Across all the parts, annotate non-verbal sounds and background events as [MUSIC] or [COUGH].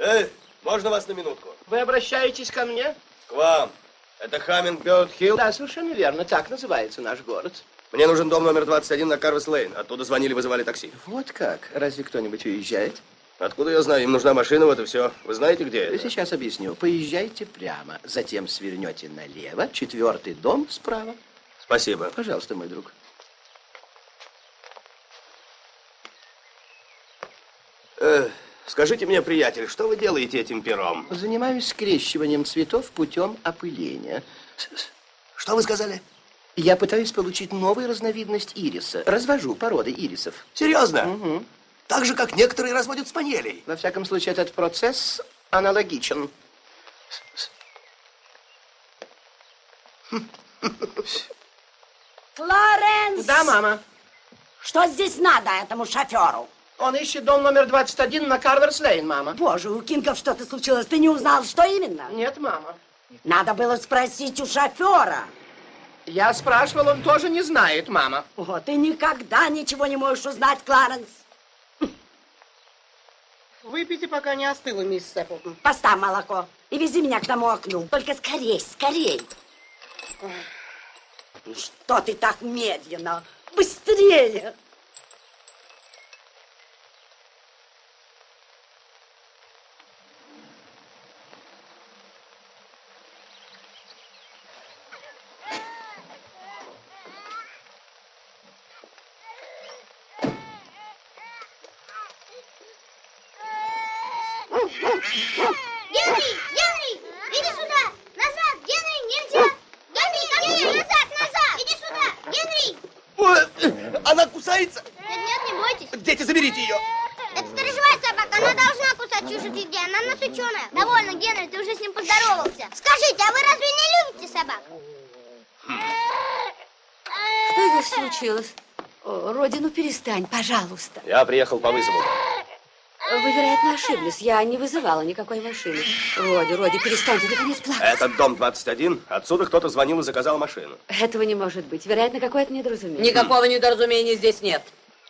Эй, можно вас на минутку? Вы обращаетесь ко мне? К вам. Это Хаммингберт Хилл? Да, совершенно верно. Так называется наш город. Мне нужен дом номер 21 на Карвес Лейн. Оттуда звонили, вызывали такси. Вот как? Разве кто-нибудь уезжает? Откуда я знаю? Им нужна машина, вот и все. Вы знаете, где это? Сейчас объясню. Поезжайте прямо, затем свернете налево, четвертый дом справа. Спасибо. Пожалуйста, мой друг. Э, скажите мне, приятель, что вы делаете этим пером? Занимаюсь скрещиванием цветов путем опыления. Что вы сказали? Я пытаюсь получить новую разновидность ириса. Развожу породы ирисов. Серьезно? Мгм. Так же, как некоторые разводят спанелей. Во всяком случае, этот процесс аналогичен. Флоренс! Да, мама. Что здесь надо этому шоферу? Он ищет дом номер 21 на Карверс-Лейн, мама. Боже, у Кингов что-то случилось. Ты не узнал, что именно? Нет, мама. Надо было спросить у шофера. Я спрашивал, он тоже не знает, мама. О, ты никогда ничего не можешь узнать, Кларенс. Выпейте, пока не остыло, мисс Эпплтон. Поставь молоко и вези меня к тому окну. Только скорей, скорей. Ну что ты так медленно? Быстрее! Генри! Генри! Иди сюда! Назад! Генри, нельзя! Генри, ко мне! Назад, назад! Иди сюда! Генри! Она кусается? Нет, нет, не бойтесь. Дети, заберите ее. Это сторожевая собака, она должна кусать чужих людей, она нас ученая. Довольно, Генри, ты уже с ним поздоровался. Скажите, а вы разве не любите собак? Что здесь случилось? О, Роди, ну перестань, пожалуйста. Я приехал по вызову. Вы, вероятно, ошиблись. Я не вызывала никакой машины. Роди, Роди, перестань, ты наконец плакать. Этот дом 21. Отсюда кто-то звонил и заказал машину. Этого не может быть. Вероятно, какое-то недоразумение. Никакого недоразумения здесь нет.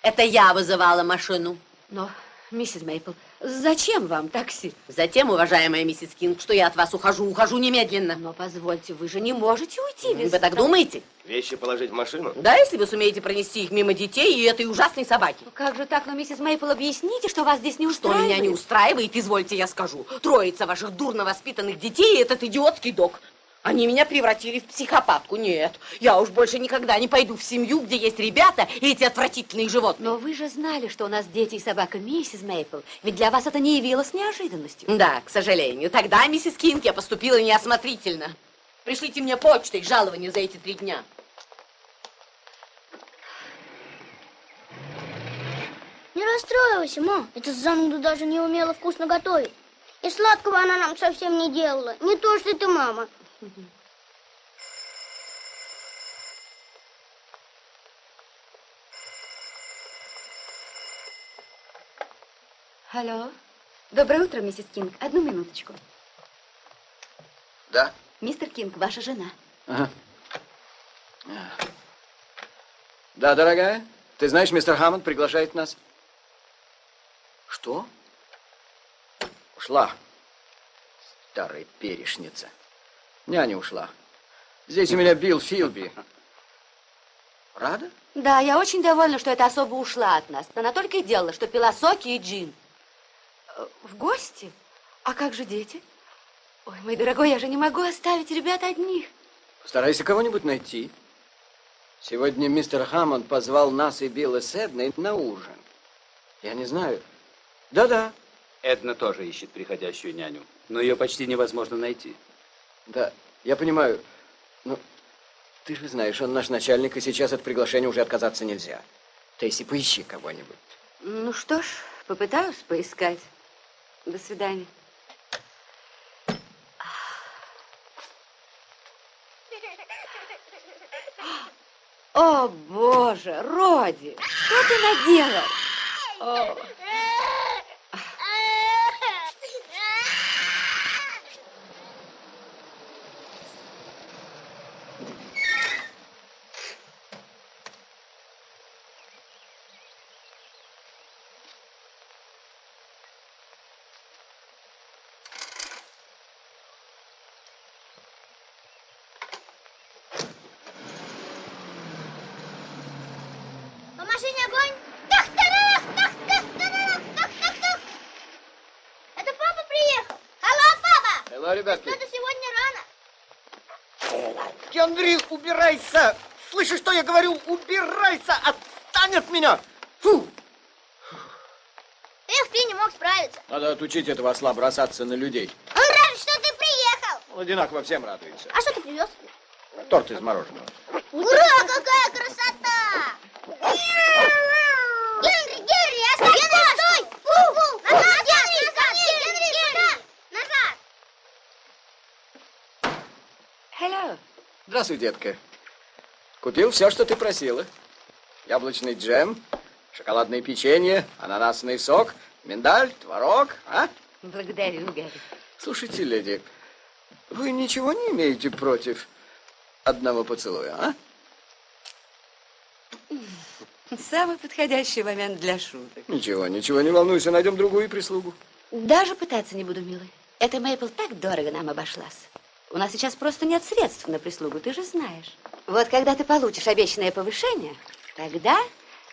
Это я вызывала машину. Но, миссис Мейпл, зачем вам такси? Затем, уважаемая миссис Кинг, что я от вас ухожу, ухожу немедленно. Но позвольте, вы же не можете уйти без... Вы так думаете? Вещи положить в машину? Да, если вы сумеете пронести их мимо детей и этой ужасной собаки. Ну, Как же так, но, миссис Мейпл, объясните, что вас здесь не Что устраивает? меня не устраивает, извольте я скажу. Троица ваших дурно воспитанных детей и этот идиотский док. Они меня превратили в психопатку. Нет, я уж больше никогда не пойду в семью, где есть ребята и эти отвратительные животные. Но вы же знали, что у нас дети и собака, миссис Мейпл. Ведь для вас это не явилось неожиданностью. Да, к сожалению. Тогда, миссис Кинг, я поступила неосмотрительно. Пришлите мне почтой жалование за эти три дня. Не расстраивайся, ма. Эта зануда даже не умела вкусно готовить. И сладкого она нам совсем не делала. Не то, что ты, мама. Алло. Доброе утро, миссис Кинг. Одну минуточку. Да? Мистер Кинг, ваша жена. Ага. Да, дорогая, ты знаешь, мистер Хаммонд приглашает нас. Что? Ушла. Старая перешница. Няня ушла. Здесь у меня Билл Филби. Рада? Да, я очень довольна, что эта особа ушла от нас. Она только и делала, что пила соки и джин. Э, В гости? А как же дети? Ой, мой дорогой, я же не могу оставить ребят одних. Постарайся кого-нибудь найти. Сегодня мистер Хаммонд позвал нас и Билла с Эдной на ужин. Я не знаю. Да-да. Эдна тоже ищет приходящую няню, но ее почти невозможно найти. Да, я понимаю. Но ты же знаешь, он наш начальник, и сейчас от приглашения уже отказаться нельзя. Тейси, поищи кого-нибудь. Ну что ж, попытаюсь поискать. До свидания. О, Боже, Роди, что ты наделал? О. По машине огонь! Тах, тарах, тах, тах, тарах, тах, тах, тах. Это папа приехал. Алло, папа! Hello, ребятки. Что-то сегодня рано. Генри, убирайся! Слышишь, что я говорю? Убирайся! Отстань от меня! Фу! Эх, ты не мог справиться. Надо отучить этого осла бросаться на людей. Он рад, что ты приехал. Он одинаково всем радуется. А что ты привез? Торт из мороженого. Ура, какая красота! Генри, Генри, оставь Генри, стой! Фу, фу, назад, Генри, назад, Генри, Генри, назад! Hello. Здравствуй, детка. Купил все, что ты просила. Яблочный джем, шоколадное печенье, ананасный сок, миндаль, творог, а? Благодарю, Гарри. Слушайте, леди, вы ничего не имеете против одного поцелуя, а? Самый подходящий момент для шуток. Ничего, ничего, не волнуйся, найдем другую прислугу. Даже пытаться не буду, милый. Эта Мейпл так дорого нам обошлась. У нас сейчас просто нет средств на прислугу, ты же знаешь. Вот когда ты получишь обещанное повышение, тогда...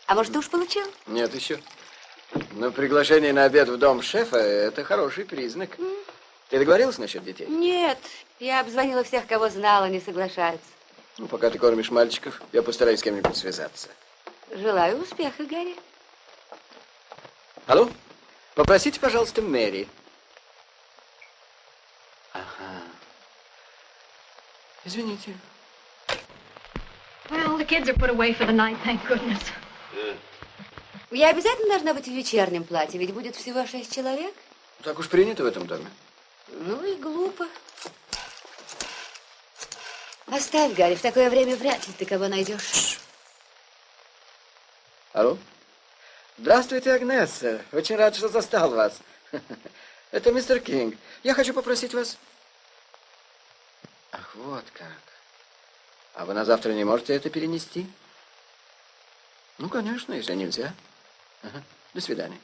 А может, ты уж получил? Нет еще. Но приглашение на обед в дом шефа – это хороший признак. Ты договорилась насчет детей? Нет, я обзвонила всех, кого знала, не соглашаются. Ну, пока ты кормишь мальчиков, я постараюсь с кем-нибудь связаться. Желаю успеха, Гарри. Алло? Попросите, пожалуйста, Мэри. Ага. Извините. Well, the kids are put away for the night, thank goodness. Я обязательно должна быть в вечернем платье, ведь будет всего шесть человек. Так уж принято в этом доме. Ну и глупо. Оставь, Гарри, в такое время вряд ли ты кого найдешь. Алло? Здравствуйте, Агнесса. Очень рад, что застал вас. [LAUGHS] Это мистер Кинг. Я хочу попросить вас... Ах, вот как. А вы на завтра не можете это перенести? Ну, конечно, если нельзя. Ага. До свидания.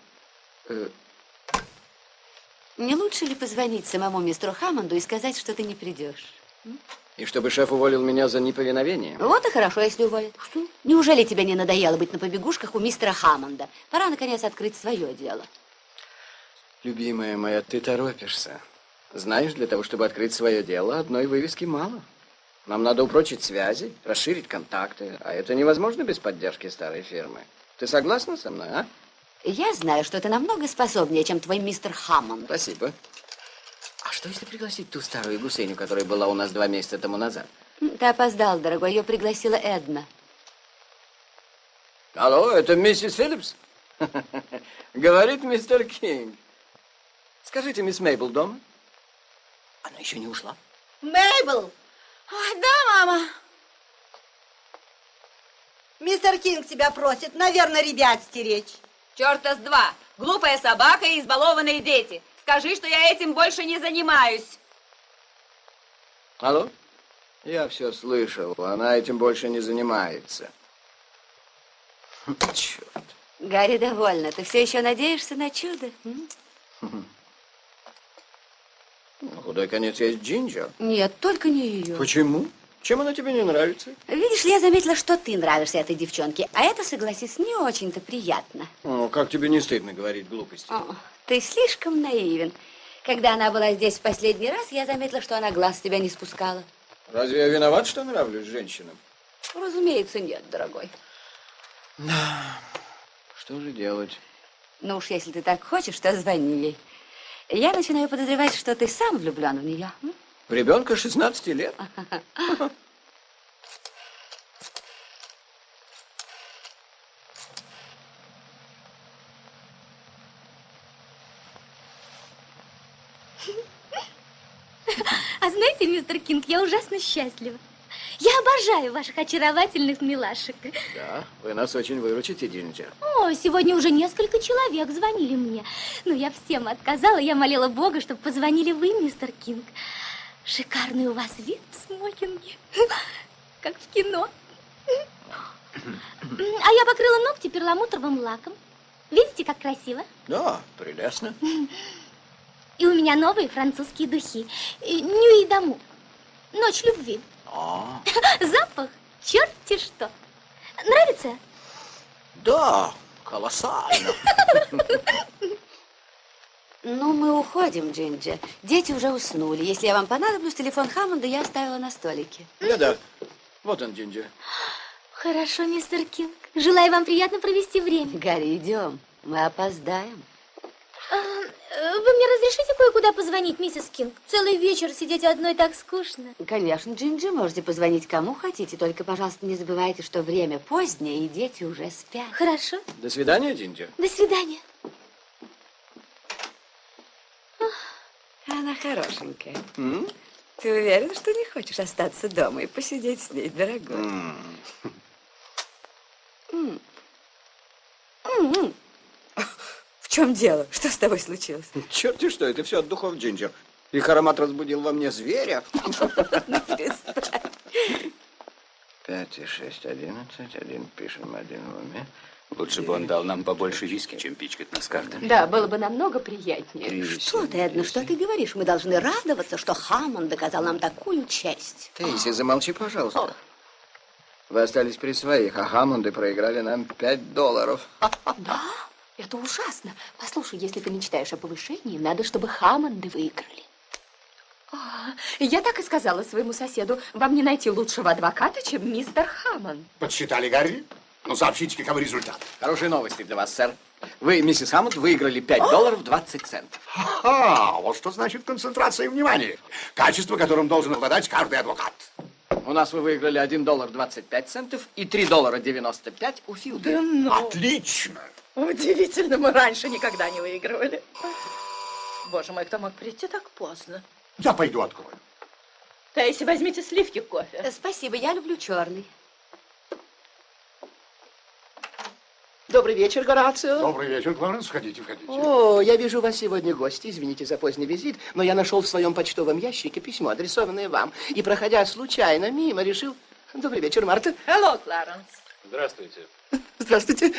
Э, Не лучше ли позвонить самому мистеру Хаммонду и сказать, что ты не придешь? И чтобы шеф уволил меня за неповиновение? Вот и хорошо, если уволят. Что? Неужели тебе не надоело быть на побегушках у мистера Хаммонда? Пора, наконец, открыть свое дело. Любимая моя, ты торопишься. Знаешь, для того, чтобы открыть свое дело, одной вывески мало. Нам надо упрочить связи, расширить контакты, а это невозможно без поддержки старой фирмы. Ты согласна со мной, а? Я знаю, что ты намного способнее, чем твой мистер Хаммонд. Спасибо. А что, если пригласить ту старую гусыню, которая была у нас два месяца тому назад? Ты опоздал, дорогой. Ее пригласила Эдна. Алло, это миссис Филлипс? [LAUGHS] Говорит мистер Кинг. Скажите, мисс Мейбл дома? Она еще не ушла. Мейбл! Ой, да, мама. Мистер Кинг тебя просит, наверное, ребят стеречь. Черта с два. Глупая собака и избалованные дети. Скажи, что я этим больше не занимаюсь. Алло? Я все слышал. Она этим больше не занимается. Черт. Гарри довольна. Ты все еще надеешься на чудо? м? [LAUGHS] На худой конец есть Джинджер. Нет, только не ее. Почему? Чем она тебе не нравится? Видишь ли, я заметила, что ты нравишься этой девчонке, а это, согласись, не очень-то приятно. О, как тебе не стыдно говорить глупости? О, ты слишком наивен. Когда она была здесь в последний раз, я заметила, что она глаз с тебя не спускала. Разве я виноват, что нравлюсь женщинам? Разумеется, нет, дорогой. Что же делать? Ну уж если ты так хочешь, то звони ей. Я начинаю подозревать, что ты сам влюблен в нее. В ребенка 16 лет. А знаете, мистер Кинг, я ужасно счастлива. Я обожаю ваших очаровательных милашек. Да, вы нас очень выручите, Джинджер. О, сегодня уже несколько человек звонили мне. Но я всем отказала. Я молила Бога, чтобы позвонили вы, мистер Кинг. Шикарный у вас вид в смокинге. Как в кино. А я покрыла ногти перламутровым лаком. Видите, как красиво? Да, прелестно. И у меня новые французские духи. Нюи дому. Ночь любви. А, Запах, черти что. Нравится? да, колоссально. Ну, мы уходим, Джинджер. Дети уже уснули. Если я вам понадоблюсь, телефон Хаммонда я оставила на столике. Да-да, вот он, Джинджер. Хорошо, мистер Кинг. Желаю вам приятно провести время. Гарри, идем. Мы опоздаем. А, э, вы мне разрешите кое-куда позвонить, миссис Кинг? Целый вечер сидеть одной так скучно. Конечно, Джинджи, можете позвонить кому хотите, только, пожалуйста, не забывайте, что время позднее, и дети уже спят. Хорошо. До свидания, Джинджер. До свидания. Она хорошенькая. М? Ты уверен, что не хочешь остаться дома и посидеть с ней, дорогой? М. М. М. В чем дело? Что с тобой случилось? Черти что, это все от духов Джинджер. Их аромат разбудил во мне зверя. [LAUGHS] Пять и шесть, одиннадцать. Один пишем, один в уме. Лучше бы он дал нам побольше виски, чем пичкать нас картами. Да, было бы намного приятнее. Что ты, Эдна, что ты говоришь? Мы должны радоваться, что Хаммонд доказал нам такую честь. Тейси, замолчи, пожалуйста. Вы остались при своих, а Хаммонды проиграли нам пять долларов. [LAUGHS] Да, это ужасно. Послушай, если ты мечтаешь о повышении, надо, чтобы Хаммонды выиграли. А, Я так и сказала своему соседу, вам не найти лучшего адвоката, чем мистер Хаммонд. Подсчитали, Гарри? Ну, сообщите, каковы результаты. Хорошие новости для вас, сэр. Вы, миссис Хаммонд, выиграли 5 долларов 20 центов. Ага, вот что значит концентрация внимания. Качество, которым должен обладать каждый адвокат. У нас вы выиграли 1 доллар 25 центов и 3 доллара 95 у Филда. Отлично. Удивительно, мы раньше никогда не выигрывали. Боже мой, кто мог прийти так поздно? Я пойду открою. Тейси, возьмите сливки кофе. Э, Спасибо, я люблю черный. Добрый вечер, Горацио. Добрый вечер, Кларенс. Входите, входите. О, я вижу, у вас сегодня гости. Извините за поздний визит, но я нашел в своем почтовом ящике письмо, адресованное вам. И, проходя случайно мимо, решил... Добрый вечер, Марта. Hello, Кларенс. Здравствуйте. [LAUGHS] Здравствуйте.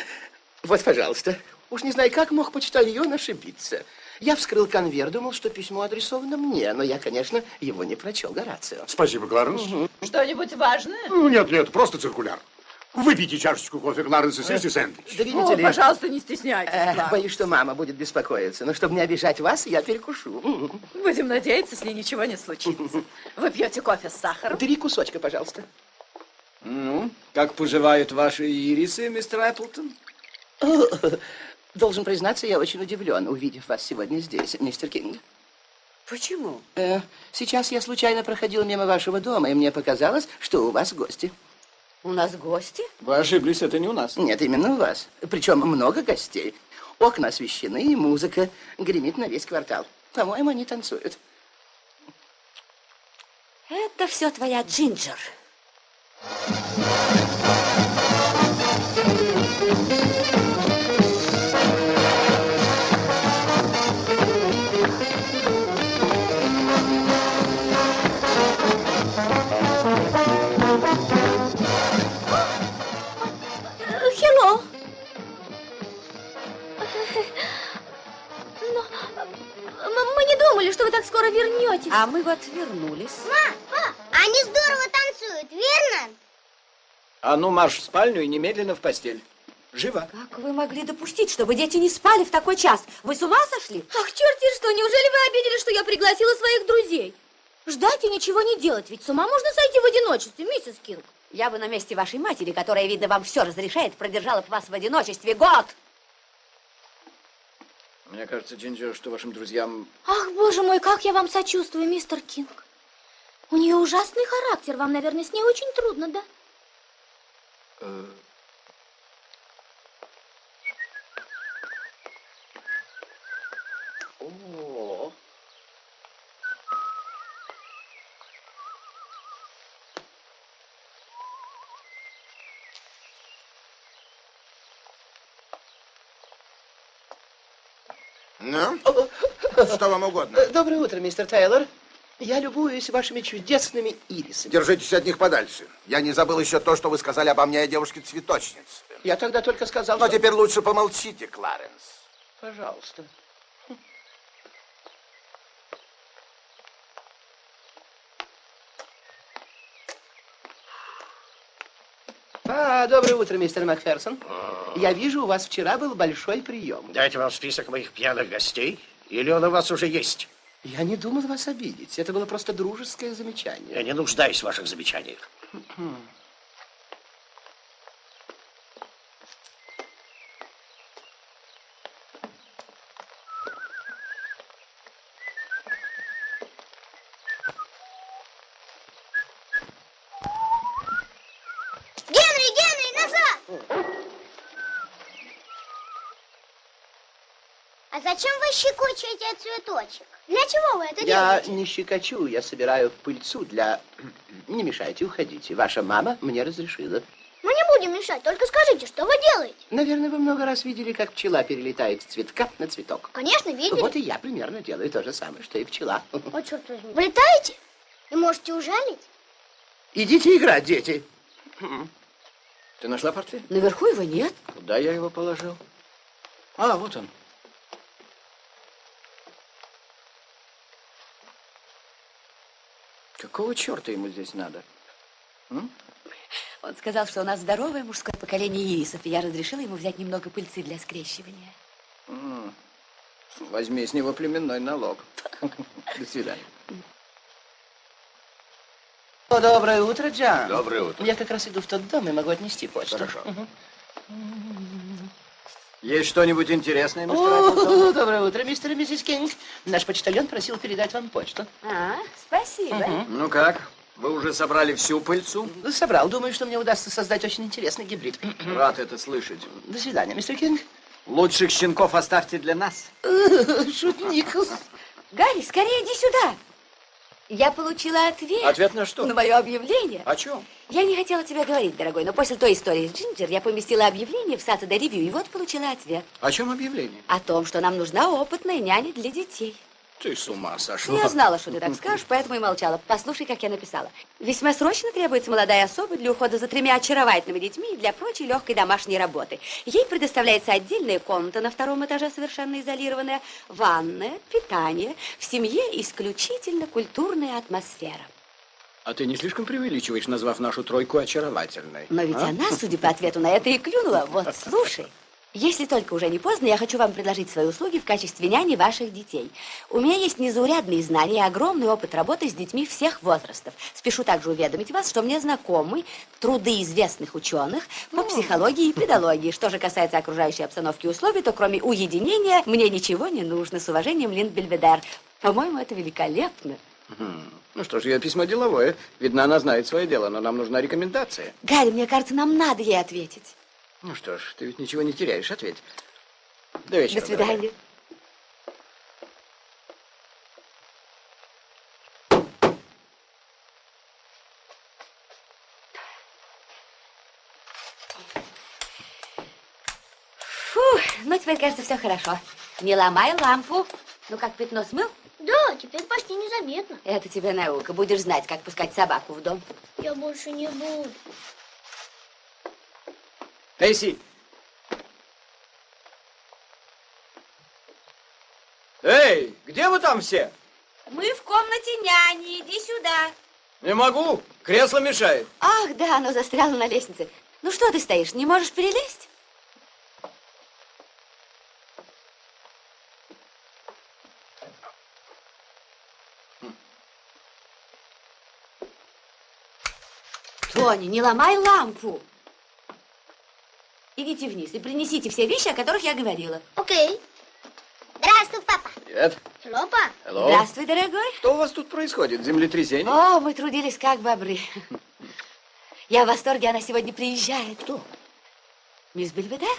Вот, пожалуйста. Уж не знаю, как мог почтальон ошибиться. Я вскрыл конверт, думал, что письмо адресовано мне, но я, конечно, его не прочел, Горацио. Спасибо, Кларенс. Что-нибудь важное? Ну, нет, нет, просто циркуляр. Выпейте чашечку кофе, Кларенс, и съешьте сэндвич. Да видите О, ли... пожалуйста, не стесняйтесь, э, Кларенс. боюсь, что мама будет беспокоиться, но чтобы не обижать вас, я перекушу. Будем надеяться, с ней ничего не случится. Вы пьете кофе с сахаром? Три кусочка, пожалуйста. Ну, как поживают ваши ирисы, мистер Эпплтон? Должен признаться, я очень удивлен, увидев вас сегодня здесь, мистер Кинг. Почему? Э, сейчас я случайно проходил мимо вашего дома, и мне показалось, что у вас гости. У нас гости? Вы ошиблись, это не у нас. Нет, именно у вас. Причем много гостей. Окна освещены, и музыка гремит на весь квартал. По-моему, они танцуют. Это все твоя Джинджер. Вернетесь? А мы вот вернулись. Ма, па, они здорово танцуют, верно? А ну, марш в спальню и немедленно в постель. Живо. Как вы могли допустить, чтобы дети не спали в такой час? Вы с ума сошли? Ах, черти что, неужели вы обидели, что я пригласила своих друзей? Ждать и ничего не делать, ведь с ума можно сойти в одиночестве, миссис Кинг. Я бы на месте вашей матери, которая, видно, вам все разрешает, продержала бы вас в одиночестве год. Мне кажется, Джинджер, что вашим друзьям... Ах, боже мой, как я вам сочувствую, мистер Кинг. У нее ужасный характер, вам, наверное, с ней очень трудно, да? э, О, Ну, что вам угодно? Доброе утро, мистер Тейлор. Я любуюсь вашими чудесными ирисами. Держитесь от них подальше. Я не забыл еще то, что вы сказали обо мне, девушке-цветочнице. Я тогда только сказал, Но что... теперь лучше помолчите, Кларенс. Пожалуйста. Доброе утро, мистер Макферсон. Я вижу, у вас вчера был большой прием. Дайте вам список моих пьяных гостей, или он у вас уже есть? Я не думал вас обидеть. Это было просто дружеское замечание. Я не нуждаюсь в ваших замечаниях. Генри, Генри, назад! А зачем вы щекочете цветочек? Для чего вы это Я делаете? не щекочу, я собираю пыльцу для... [CLEARS THROAT] Не мешайте, уходите. Ваша мама мне разрешила. Мы не будем мешать, только скажите, что вы делаете? Наверное, вы много раз видели, как пчела перелетает с цветка на цветок. Конечно, видели. Вот и я примерно делаю то же самое, что и пчела. [LAUGHS] О, черт возьми. Вы летаете? И можете ужалить? Идите играть, дети. Ты нашла портфель? Наверху его нет. Куда я его положил? А, вот он. Какого черта ему здесь надо? М? Он сказал, что у нас здоровое мужское поколение ирисов, и я разрешила ему взять немного пыльцы для скрещивания. М. Возьми с него племенной налог. [LAUGHS] До свидания. О, доброе утро, Джан. Доброе утро. Я как раз иду в тот дом и могу отнести почту. Хорошо. Мгм. Есть что-нибудь интересное, мистер О, [LAUGHS] доброе утро, мистер и миссис Кинг. Наш почтальон просил передать вам почту. А, спасибо. Ну как? Вы уже собрали всю пыльцу? Собрал. Думаю, что мне удастся создать очень интересный гибрид. [CLEARS THROAT] Рад это слышать. До свидания, мистер Кинг. Лучших щенков оставьте для нас. [LAUGHS] Шутник. Гарри, скорее иди сюда. Я получила ответ. Ответ на что? На мое объявление. О чем? Я не хотела тебе говорить, дорогой, но после той истории с Джинджер я поместила объявление в Saturday Review, и вот получила ответ. О чем объявление? О том, что нам нужна опытная няня для детей. Ты с ума сошла. я знала, что ты так скажешь, поэтому и молчала. Послушай, как я написала. Весьма срочно требуется молодая особа для ухода за тремя очаровательными детьми и для прочей легкой домашней работы. Ей предоставляется отдельная комната на втором этаже, совершенно изолированная, ванная, питание. В семье исключительно культурная атмосфера. А ты не слишком преувеличиваешь, назвав нашу тройку очаровательной? Но ведь а? она, судя по ответу на это, и клюнула. Вот, слушай. Если только уже не поздно, я хочу вам предложить свои услуги в качестве няни ваших детей. У меня есть незаурядные знания и огромный опыт работы с детьми всех возрастов. Спешу также уведомить вас, что мне знакомы труды известных ученых по психологии и педагогии. Что же касается окружающей обстановки и условий, то кроме уединения мне ничего не нужно. С уважением, Линд Бельведер. По-моему, это великолепно. Ну что ж, ее письмо деловое. Видно, она знает свое дело, но нам нужна рекомендация. Гарри, мне кажется, нам надо ей ответить. Ну что ж, ты ведь ничего не теряешь, ответь. До вечера. До свидания. Фу, ну теперь, кажется, все хорошо. Не ломай лампу. Ну как, пятно смыл? Да, теперь почти незаметно. Это тебе наука. Будешь знать, как пускать собаку в дом. Я больше не буду. Эйси! Эй, где вы там все? Мы в комнате няни, иди сюда. Не могу, кресло мешает. Ах, да, оно застряло на лестнице. Ну что ты стоишь, не можешь перелезть? Тони, не ломай лампу. Идите вниз и принесите все вещи, о которых я говорила. Окей. Здравствуй, папа. Привет. Hello, папа. Hello. Здравствуй, дорогой. Что у вас тут происходит? Землетрясение? О, мы трудились как бобры. Я в восторге, она сегодня приезжает. Кто? Мисс Бельведер.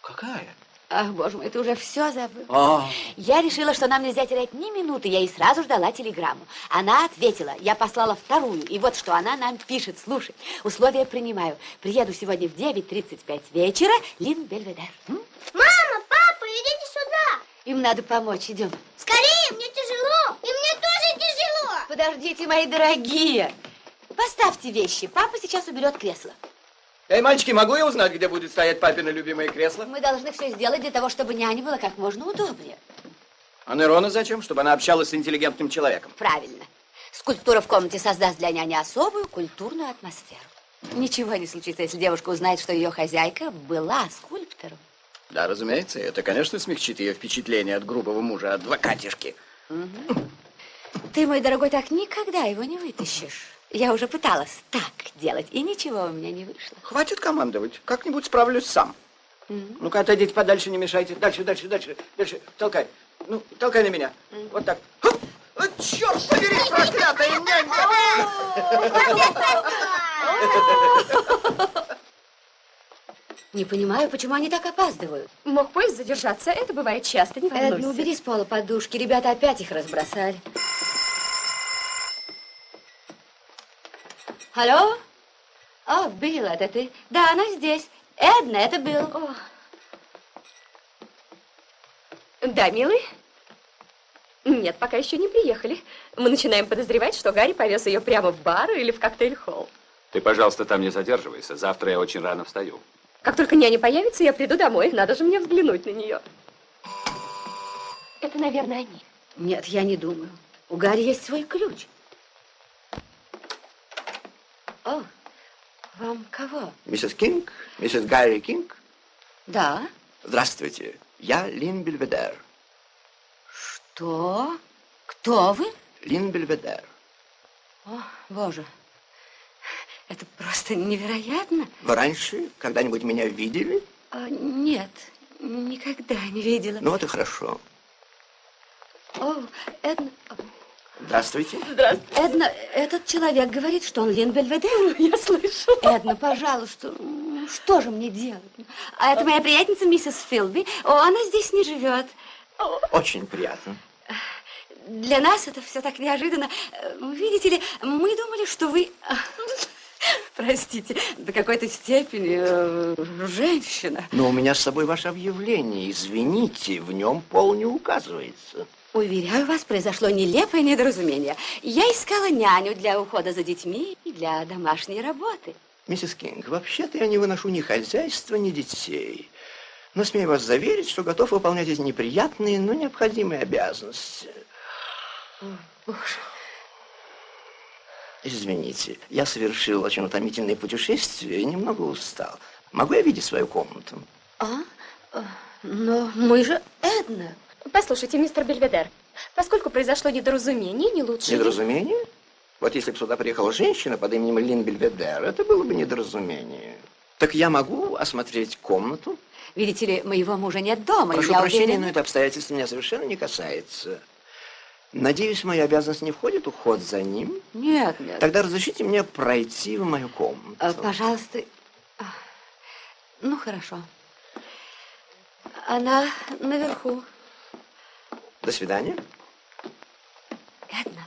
Какая? Ах, боже мой, ты уже все забыл. А. Я решила, что нам нельзя терять ни минуты. Я ей сразу ждала телеграмму. Она ответила. Я послала вторую. И вот что она нам пишет. Слушай, условия принимаю. Приеду сегодня в 9.35 вечера. Лин Бельведер. М? Мама, папа, идите сюда. Им надо помочь. Идем. Скорее, мне тяжело. И мне тоже тяжело. Подождите, мои дорогие. Поставьте вещи. Папа сейчас уберет кресло. Эй, мальчики, могу я узнать, где будет стоять папина любимое кресло? Мы должны все сделать для того, чтобы няне было как можно удобнее. А Нерона зачем? Чтобы она общалась с интеллигентным человеком. Правильно. Скульптура в комнате создаст для няни особую культурную атмосферу. Ничего не случится, если девушка узнает, что ее хозяйка была скульптором. Да, разумеется, это, конечно, смягчит ее впечатление от грубого мужа, адвокатишки. Мгм. Ты, мой дорогой, так никогда его не вытащишь. Я уже пыталась так делать, и ничего у меня не вышло. Хватит командовать, как-нибудь справлюсь сам. Мгм. Ну-ка, отойдите подальше, не мешайте. Дальше, дальше, дальше, дальше. Толкай. Ну, толкай на меня. Вот так. Хоп! О, черт побери, проклятая нянька! Не понимаю, почему они так опаздывают. Мог поезд задержаться, это бывает часто, не волнуйся. Эдна, убери с пола подушки, ребята опять их разбросали. Алло? О, Билл, это ты? Да, она здесь. Эдна, это Билл. Да, милый? Нет, пока еще не приехали. Мы начинаем подозревать, что Гарри повез ее прямо в бар или в коктейль-холл. Ты, пожалуйста, там не задерживайся. Завтра я очень рано встаю. Как только няня появится, я приду домой. Надо же мне взглянуть на нее. Это, наверное, они. Нет, я не думаю. У Гарри есть свой ключ. Вам кого? Миссис Кинг? Миссис Гарри Кинг? Да. Здравствуйте. Я Лин Бельведер. Что? Кто вы? Лин Бельведер. О, боже. Это просто невероятно. Вы раньше когда-нибудь меня видели? А, нет, никогда не видела. Ну, это хорошо. О, Эдна... Здравствуйте. Здравствуйте. Эдна, этот человек говорит, что он Лин Бельведер. [LAUGHS] Я слышу. Эдна, пожалуйста, м, что же мне делать? А это моя приятница миссис Филби. О, она здесь не живет. Очень приятно. Для нас это все так неожиданно. Э, Видите ли, мы думали, что вы... [LAUGHS] Простите, до какой-то степени э, женщина. Но у меня с собой ваше объявление. Извините, в нем пол не указывается. Уверяю вас, произошло нелепое недоразумение. Я искала няню для ухода за детьми и для домашней работы. Миссис Кинг, вообще-то я не выношу ни хозяйства, ни детей. Но смею вас заверить, что готов выполнять эти неприятные, но необходимые обязанности. Боже. Извините, я совершил очень утомительное путешествие и немного устал. Могу я видеть свою комнату? А? Э, Но мы же Эдна. Послушайте, мистер Бельведер, поскольку произошло недоразумение, не лучше... Недоразумение? Вот если бы сюда приехала женщина под именем Лин Бельведер, это было бы недоразумение. Так я могу осмотреть комнату? Видите ли, моего мужа нет дома, Прошу я прощения, уверена... но это обстоятельство меня совершенно не касается. Надеюсь, в мою обязанность не входит уход за ним? Нет, нет. Тогда разрешите мне пройти в мою комнату. Э, Пожалуйста. А, Ну, хорошо. Она наверху. До свидания. Эдна.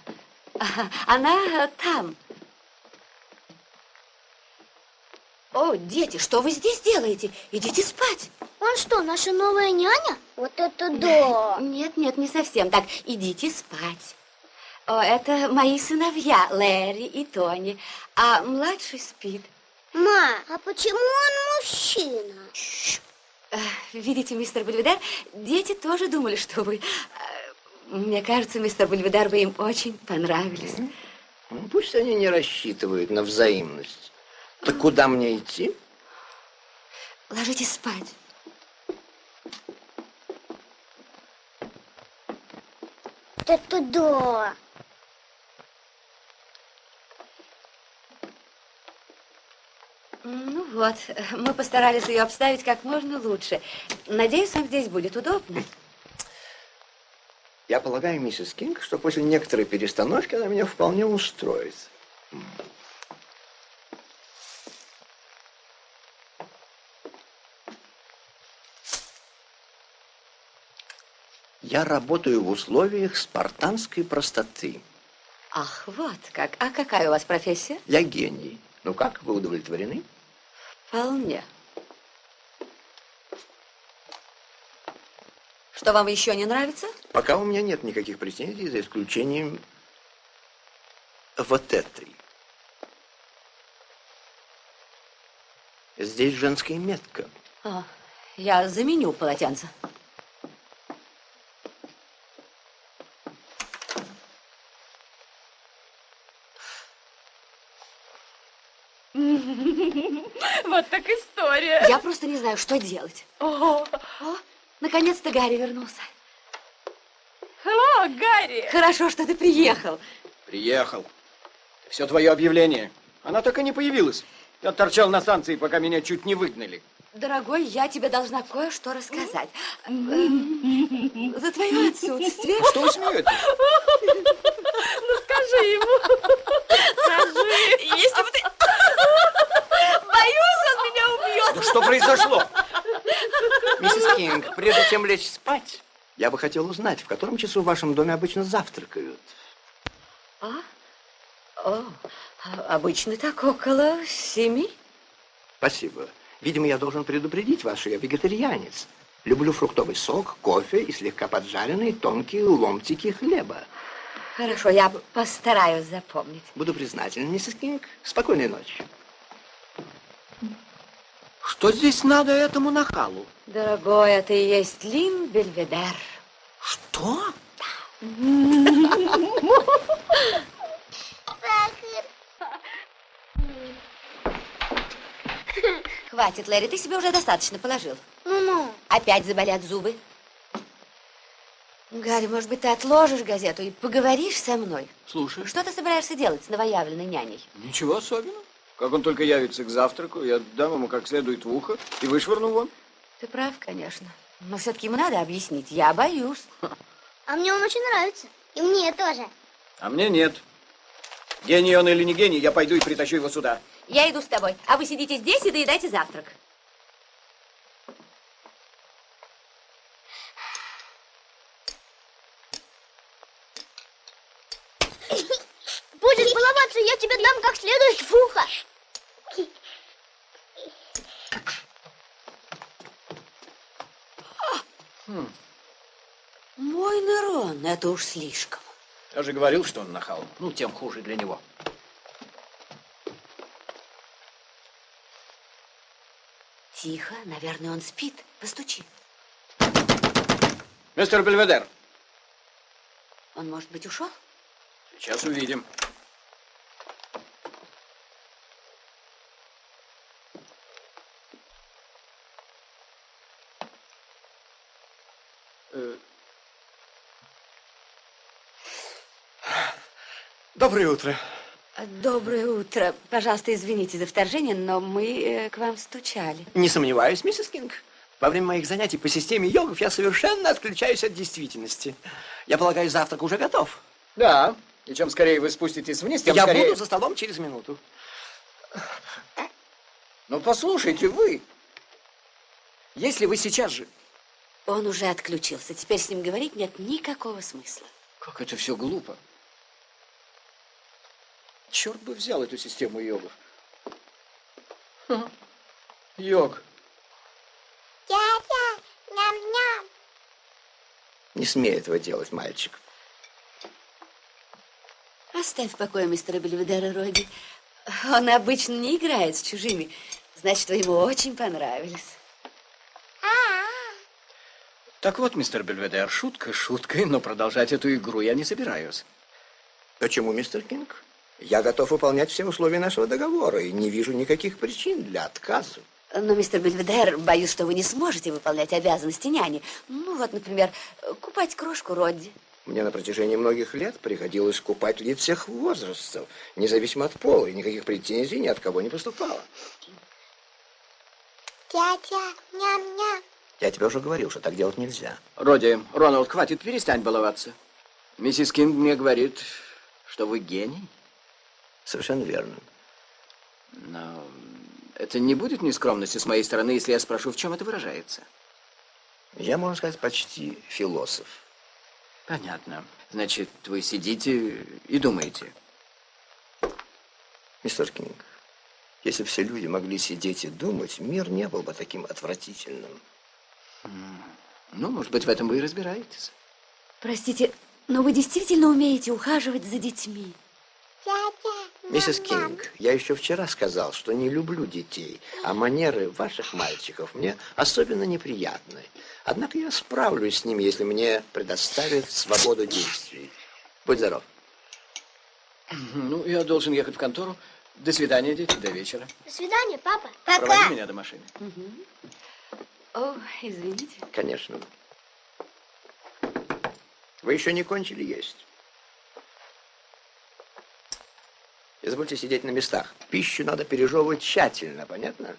Она э, там. О, дети, что вы здесь делаете? Идите спать. Он что, наша новая няня? Вот это да! [LAUGHS] Нет, нет, не совсем так. Идите спать. О, это мои сыновья, Лэри и Тони. А младший спит. Ма, а почему он мужчина? Э, Видите, мистер Бельведер, дети тоже думали, что вы э, Мне кажется, мистер Бульведар, вы им очень понравились. Ну, Пусть они не рассчитывают на взаимность. Так куда мне идти? Ложитесь спать. Да туда. Ну вот, мы постарались ее обставить как можно лучше. Надеюсь, вам здесь будет удобно. Я полагаю, миссис Кинг, что после некоторой перестановки она меня вполне устроит. Я работаю в условиях спартанской простоты. Ах, вот как. А какая у вас профессия? Я гений. Ну как, вы удовлетворены? Вполне. Что вам еще не нравится? Пока у меня нет никаких претензий, за исключением вот этой. Здесь женская метка. А, я заменю полотенце. [LAUGHS] Вот так история. Я просто не знаю, что делать. О, О, наконец-то Гарри вернулся. О, Гарри! Хорошо, что ты приехал. Приехал. Все твое объявление. Она так и не появилась. Я торчал на станции, пока меня чуть не выгнали. Дорогой, я тебе должна кое-что рассказать. [LAUGHS] За твое отсутствие... Что вы смеетесь? [LAUGHS] Ну скажи ему. Скажи. Если бы ты... Боюсь, он меня убьет. Да что произошло? Миссис Кинг, прежде чем лечь спать, я бы хотел узнать, в котором часу в вашем доме обычно завтракают. А? О, обычно так около семи. Спасибо. Видимо, я должен предупредить вас, что я вегетарианец. Люблю фруктовый сок, кофе и слегка поджаренные тонкие ломтики хлеба. Хорошо, я постараюсь запомнить. Буду признателен, миссис Кинг. Спокойной ночи. Что здесь надо этому нахалу? Дорогой, это и есть Лин Бельведер. Что? Хватит, Лэри, ты себе уже достаточно положил. Ну-ну. Опять заболят зубы. Гарри, может быть, ты отложишь газету и поговоришь со мной? Слушай. Что ты собираешься делать с новоявленной няней? Ничего особенного. Как он только явится к завтраку, я дам ему как следует в ухо и вышвырну вон. Ты прав, конечно. Но все-таки ему надо объяснить. Я боюсь. [LAUGHS] А мне он очень нравится. И мне тоже. А мне нет. Гений он или не гений, я пойду и притащу его сюда. Я иду с тобой, а вы сидите здесь и доедайте завтрак. Будешь баловаться, я тебе дам как следует в ухо. Хм. Мой Нерон, это уж слишком. Я же говорил, что он нахал. Ну, тем хуже для него. Тихо, наверное, он спит. Постучи. Мистер Бельведер, Он, может быть, ушел? сейчас увидим. Доброе утро. Доброе утро. Пожалуйста, извините за вторжение, но мы э, к вам стучали. Не сомневаюсь, миссис Кинг. Во время моих занятий по системе йогов я совершенно отключаюсь от действительности. Я полагаю, завтрак уже готов. Да, и чем скорее вы спуститесь вниз, тем я скорее... буду за столом через минуту. Ну, послушайте, вы. Если вы сейчас же... Он уже отключился. Теперь с ним говорить нет никакого смысла. Как это все глупо. Черт бы взял эту систему йогов. Ха. Йог. Дядя, ням-ням. Не смей этого делать, мальчик. Оставь в покое мистера Бельведера, Робби. Он обычно не играет с чужими. Значит, вы ему очень понравились. Так вот, мистер Бельведер, шутка шуткой, но продолжать эту игру я не собираюсь. Почему, мистер Кинг? Я готов выполнять все условия нашего договора и не вижу никаких причин для отказа. Но, мистер Бельведер, боюсь, что вы не сможете выполнять обязанности няни. Ну, вот, например, купать крошку Родди. Мне на протяжении многих лет приходилось купать лиц всех возрастов, независимо от пола, и никаких претензий ни от кого не поступало. Тятя, ням-ням. Я тебе уже говорил, что так делать нельзя. Роди, Роналд, хватит, перестань баловаться. Миссис Кинг мне говорит, что вы гений. Совершенно верно. Но это не будет нескромности с моей стороны, если я спрошу, в чем это выражается? Я, можно сказать, почти философ. Понятно. Значит, вы сидите и думаете. Мистер Кинг, если все люди могли сидеть и думать, мир не был бы таким отвратительным. Ну, может быть, в этом вы и разбираетесь. Простите, но вы действительно умеете ухаживать за детьми? Миссис Кинг, я еще вчера сказал, что не люблю детей, а манеры ваших мальчиков мне особенно неприятны. Однако я справлюсь с ними, если мне предоставят свободу действий. Будь здоров. Ну, я должен ехать в контору. До свидания, дети, до вечера. До свидания, папа. Проводи меня до машины. О, извините. Конечно. Вы еще не кончили есть. Забудьте сидеть на местах. Пищу надо пережевывать тщательно, понятно?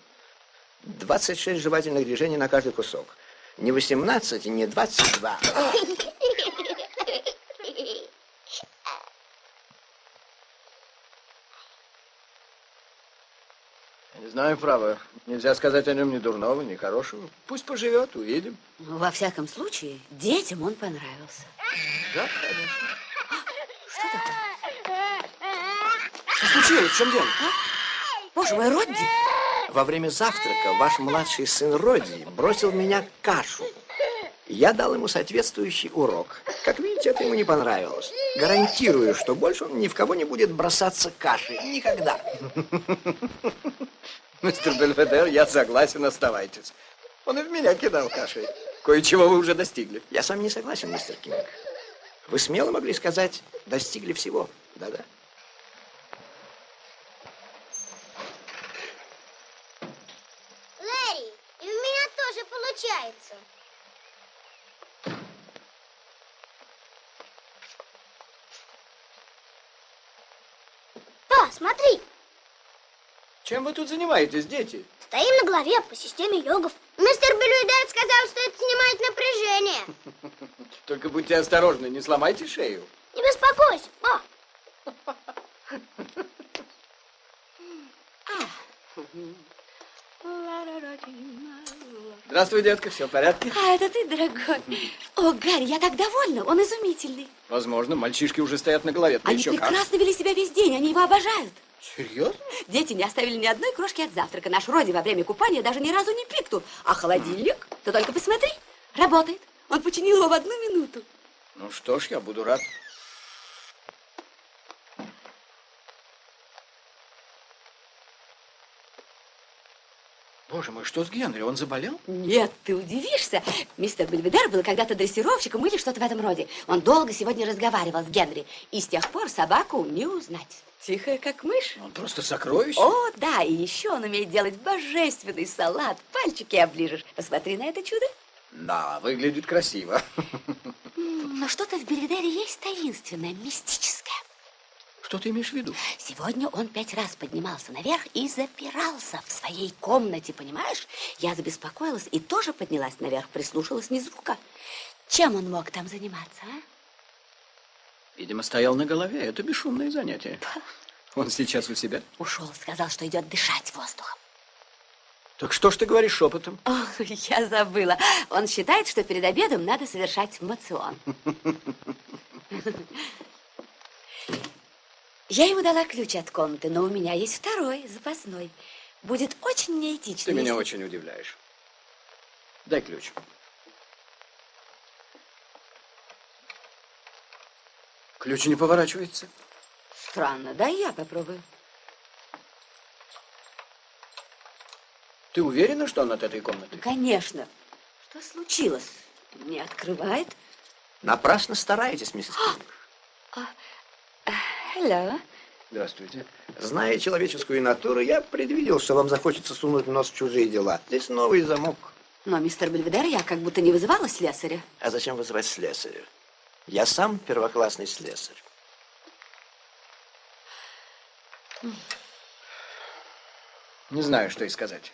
26 жевательных движений на каждый кусок. Не 18 и не 22. Не знаю, право. Нельзя сказать о нем ни дурного, ни хорошего. Пусть поживет, увидим. Ну, во всяком случае, детям он понравился. Да, конечно. Что такое? Что случилось? В чем дело? А? Боже мой, Родди! Во время завтрака ваш младший сын Роди бросил в меня кашу. Я дал ему соответствующий урок. Как видите, это ему не понравилось. Гарантирую, что больше он ни в кого не будет бросаться кашей. Никогда. [LAUGHS] Мистер Бельведер, я согласен, оставайтесь. Он и в меня кидал кашей. Кое-чего вы уже достигли. Я с вами не согласен, мистер Кинг. Вы смело могли сказать, достигли всего. Да-да. Лэри, и у меня тоже получается. Па, смотри, Чем вы тут занимаетесь, дети? стоим на голове по системе йогов. Мистер Белюидер сказал, что это снимает напряжение. [LAUGHS] Только будьте осторожны, не сломайте шею. Не беспокойся, па. Здравствуй, детка, все в порядке? А, это ты, дорогой. О, Гарри, я так довольна, он изумительный. Возможно, мальчишки уже стоят на голове. Они еще как. прекрасно вели себя весь день, они его обожают. Серьезно? Дети не оставили ни одной крошки от завтрака. Наш Роди во время купания даже ни разу не пикнул. А холодильник, ты только посмотри, работает. Он починил его в одну минуту. Ну что ж, я буду рад. Боже мой, что с Генри? Он заболел? Нет, ты удивишься. Мистер Бельведер был когда-то дрессировщиком или что-то в этом роде. Он долго сегодня разговаривал с Генри. И с тех пор собаку не узнать. Тихая, как мышь. Он просто сокровище. О, да, и еще он умеет делать божественный салат. Пальчики оближешь. Посмотри на это чудо. Да, выглядит красиво. Но что-то в Бельведере есть таинственное, мистическое. Что ты имеешь в виду? Сегодня он пять раз поднимался наверх и запирался в своей комнате, понимаешь? Я забеспокоилась и тоже поднялась наверх, прислушалась ни звука. Чем он мог там заниматься, а? Видимо, стоял на голове. Это бесшумное занятие. Он сейчас у себя. Ушел, сказал, что идет дышать воздухом. Так что ж ты говоришь шепотом? О, я забыла. Он считает, что перед обедом надо совершать мацион. [LAUGHS] Я ему дала ключ от комнаты, но у меня есть второй, запасной. Будет очень неэтично. Ты меня если- очень удивляешь. Дай ключ. Ключ не поворачивается. Странно, да я попробую. Ты уверена, что он от этой комнаты? Конечно. Что случилось? Не открывает. Напрасно стараетесь, миссис Кинг. Hello. Здравствуйте. Зная человеческую натуру, я предвидел, что вам захочется сунуть нос в чужие дела. Здесь новый замок. Но, мистер Бельведер, я как будто не вызывала слесаря. А зачем вызывать слесаря? Я сам первоклассный слесарь. Не знаю, что и сказать.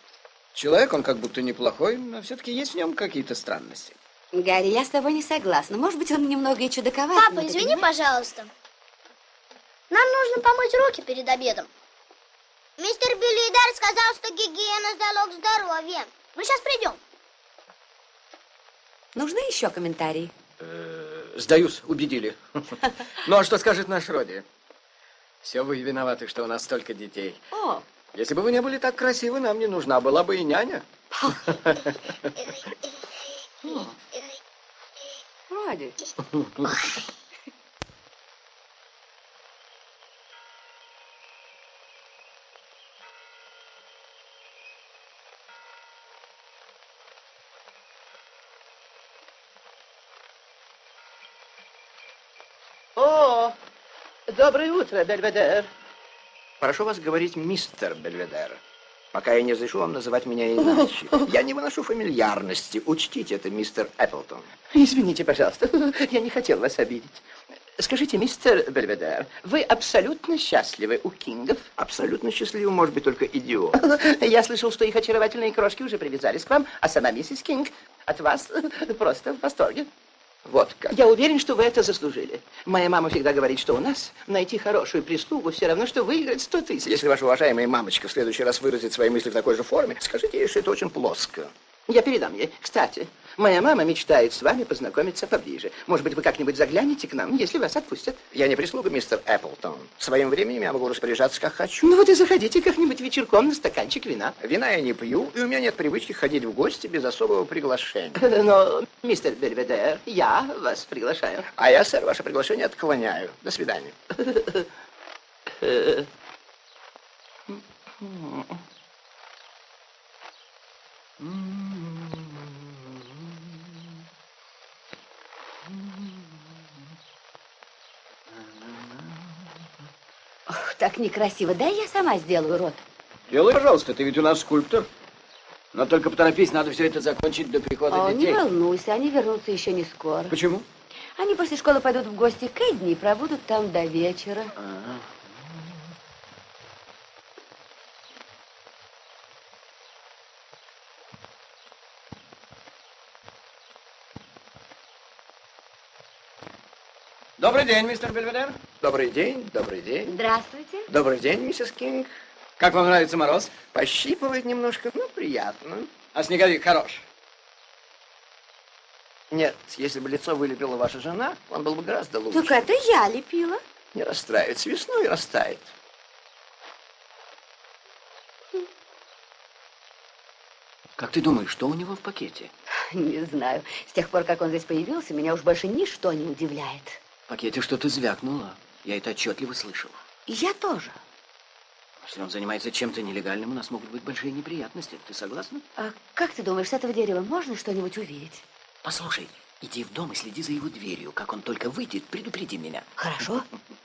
Человек, он как будто неплохой, но все-таки есть в нем какие-то странности. Гарри, я с тобой не согласна. Может быть, он немного и чудаковат. Папа, извини, понимаешь? пожалуйста. Нам нужно помыть руки перед обедом. Мистер Биллидар сказал, что гигиена – залог здоровья. Мы сейчас придем. Нужны еще комментарии? Э, Сдаюсь, убедили. Ну, а что скажет наш Роди? Все вы виноваты, что у нас столько детей. О, Если бы вы не были так красивы, нам не нужна была бы и няня. Роди. [LAUGHS] О, доброе утро, Бельведер. Прошу вас говорить мистер Бельведер. Пока я не разрешу вам называть меня иначе. [LAUGHS] Я не выношу фамильярности. Учтите это, мистер Эпплтон. Извините, пожалуйста, [LAUGHS] я не хотел вас обидеть. Скажите, мистер Бельведер, вы абсолютно счастливы у Кингов? Абсолютно счастливым может быть только идиот. [LAUGHS] Я слышал, что их очаровательные крошки уже привязались к вам, а сама миссис Кинг от вас просто в восторге. Вот как. Я уверен, что вы это заслужили. Моя мама всегда говорит, что у нас найти хорошую прислугу все равно, что выиграть сто тысяч. Если ваша уважаемая мамочка в следующий раз выразит свои мысли в такой же форме, скажите ей, что это очень плоско. Я передам ей. Кстати, моя мама мечтает с вами познакомиться поближе. Может быть, вы как-нибудь заглянете к нам, если вас отпустят. Я не прислуга, мистер Эпплтон. Своим временем я могу распоряжаться, как хочу. Ну вот и заходите как-нибудь вечерком на стаканчик вина. Вина я не пью, и у меня нет привычки ходить в гости без особого приглашения. Но, мистер Бельведер, я вас приглашаю. А я, сэр, ваше приглашение отклоняю. До свидания. Ох, так некрасиво. Дай я сама сделаю рот. Делай, пожалуйста, ты ведь у нас скульптор. Но только поторопись, надо все это закончить до прихода О, не детей. волнуйся, они вернутся еще не скоро. Почему? Они после школы пойдут в гости к Эдни и пробудут там до вечера. Добрый день, мистер Бельведер. Добрый день, добрый день. Здравствуйте. Добрый день, миссис Кинг. Как вам нравится мороз? Пощипывает немножко, но приятно. А снеговик хорош. Нет, если бы лицо вылепила ваша жена, он был бы гораздо лучше. Так это я лепила. Не расстраивается. Весной растает. Как ты думаешь, что у него в пакете? Не знаю. С тех пор, как он здесь появился, меня уж больше ничто не удивляет. В пакете что-то звякнуло. Я это отчетливо слышал. Я тоже. Если он занимается чем-то нелегальным, у нас могут быть большие неприятности. Ты согласна? А как ты думаешь, с этого дерева можно что-нибудь увидеть? Послушай, иди в дом и следи за его дверью. Как он только выйдет, предупреди меня. Хорошо. [LAUGHS]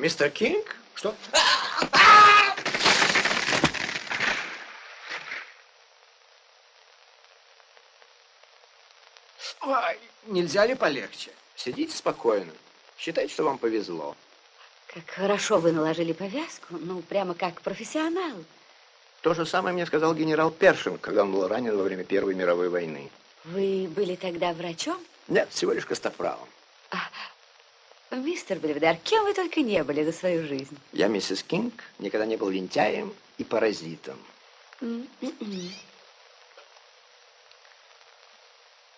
Мистер Кинг? Что? Ой, нельзя ли полегче? Сидите спокойно. Считайте, что вам повезло. Как хорошо вы наложили повязку. Ну, прямо как профессионал. То же самое мне сказал генерал Першинг, когда он был ранен во время Первой мировой войны. Вы были тогда врачом? Нет, всего лишь костоправом. Мистер Бельведер, кем вы только не были за свою жизнь. Я, миссис Кинг, никогда не был лентяем и паразитом. М-м-м.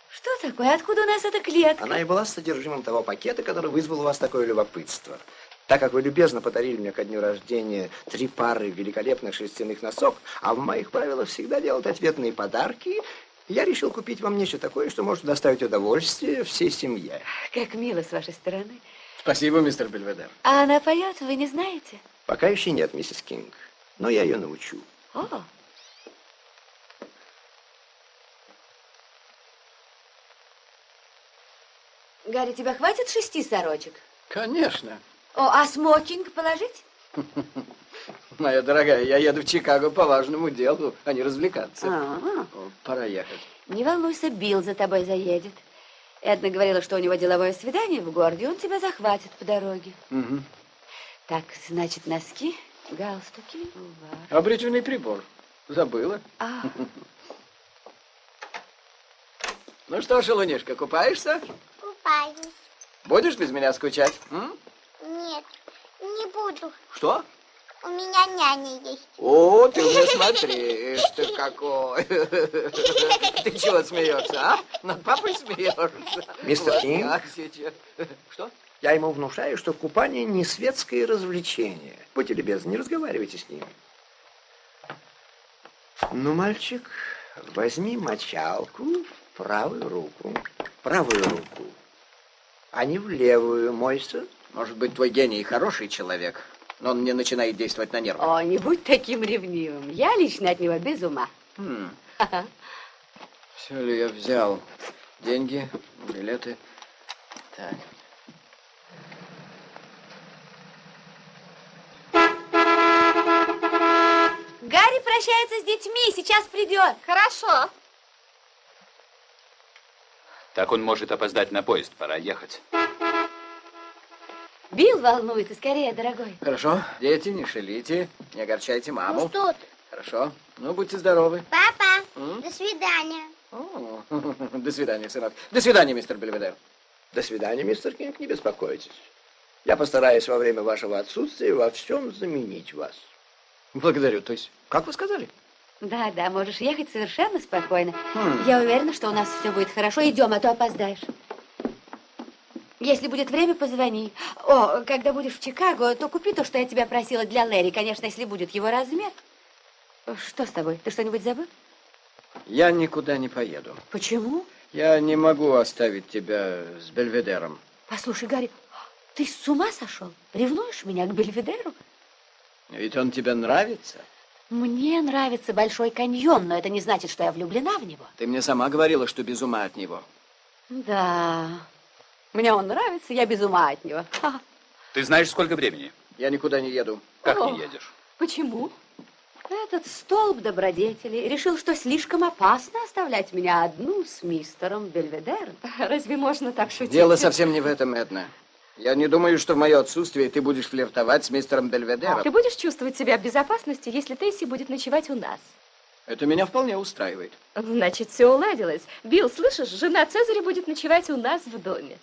Что такое? Откуда у нас эта клетка? Она и была содержимым того пакета, который вызвал у вас такое любопытство. Так как вы любезно подарили мне ко дню рождения три пары великолепных шерстяных носок, а в моих правилах всегда делать ответные подарки, я решил купить вам нечто такое, что может доставить удовольствие всей семье. Как мило с вашей стороны. Спасибо, мистер Бельведер. А она поет, вы не знаете? Пока еще нет, миссис Кинг, но я ее научу. О, Гарри, тебя хватит шести сорочек? Конечно. О, а смокинг положить? [LAUGHS] Моя дорогая, я еду в Чикаго по важному делу, а не развлекаться. А, О, Пора ехать. не волнуйся, Билл за тобой заедет. Эдна говорила, что у него деловое свидание в городе, он тебя захватит по дороге. Мгм. Так, значит, носки, галстуки, увар. Бритвенный прибор? Забыла. А. [LAUGHS] Ну что, шалунишка, купаешься? Купаюсь. Будешь без меня скучать? м? Нет, не буду. Что? У меня няня есть. О, ты уже смотришь, ты какой. Ты чего смеешься, а? Над папой смеешься? Мистер Кинг? Что? Я ему внушаю, что купание не светское развлечение. Будьте любезны, не разговаривайте с ним. Ну, мальчик, возьми мочалку в правую руку. Правую руку. А не в левую, мойся. Может быть, твой гений хороший человек, но он не начинает действовать на нервы. О, не будь таким ревнивым. Я лично от него без ума. Хм. Все ли я взял? Деньги, билеты. Так. Гарри прощается с детьми, сейчас придет. Хорошо. Так он может опоздать на поезд, пора ехать. Билл волнуется, скорее, дорогой. Хорошо. Дети, не шалите, не огорчайте маму. Ну что ты? Хорошо. Ну, будьте здоровы. Папа, М? до свидания. О, [LAUGHS] До свидания, сынок. До свидания, мистер Бельведер. До свидания, мистер Кинг, не беспокойтесь. Я постараюсь во время вашего отсутствия во всем заменить вас. Благодарю. То есть, как вы сказали? Да, да, можешь ехать совершенно спокойно. Хм. Я уверена, что у нас все будет хорошо. Идем, а то опоздаешь. Если будет время, позвони. О, когда будешь в Чикаго, то купи то, что я тебя просила для Лэри. Конечно, если будет его размер. Что с тобой? Ты что-нибудь забыл? Я никуда не поеду. Почему? Я не могу оставить тебя с Бельведером. Послушай, Гарри, ты с ума сошел? Ревнуешь меня к Бельведеру? Ведь он тебе нравится. Мне нравится Большой каньон, но это не значит, что я влюблена в него. Ты мне сама говорила, что без ума от него. Да, мне он нравится, я без ума от него. Ты знаешь, сколько времени? Я никуда не еду. Как О. не едешь? Почему? Этот столб добродетели решил, что слишком опасно оставлять меня одну с мистером Бельведером. Разве можно так шутить? Дело совсем не в этом, Эдна. Я не думаю, что в мое отсутствие ты будешь флиртовать с мистером Бельведером. Ты будешь чувствовать себя в безопасности, если Тесси будет ночевать у нас. Это меня вполне устраивает. Значит, все уладилось. Билл, слышишь, жена Цезаря будет ночевать у нас в доме.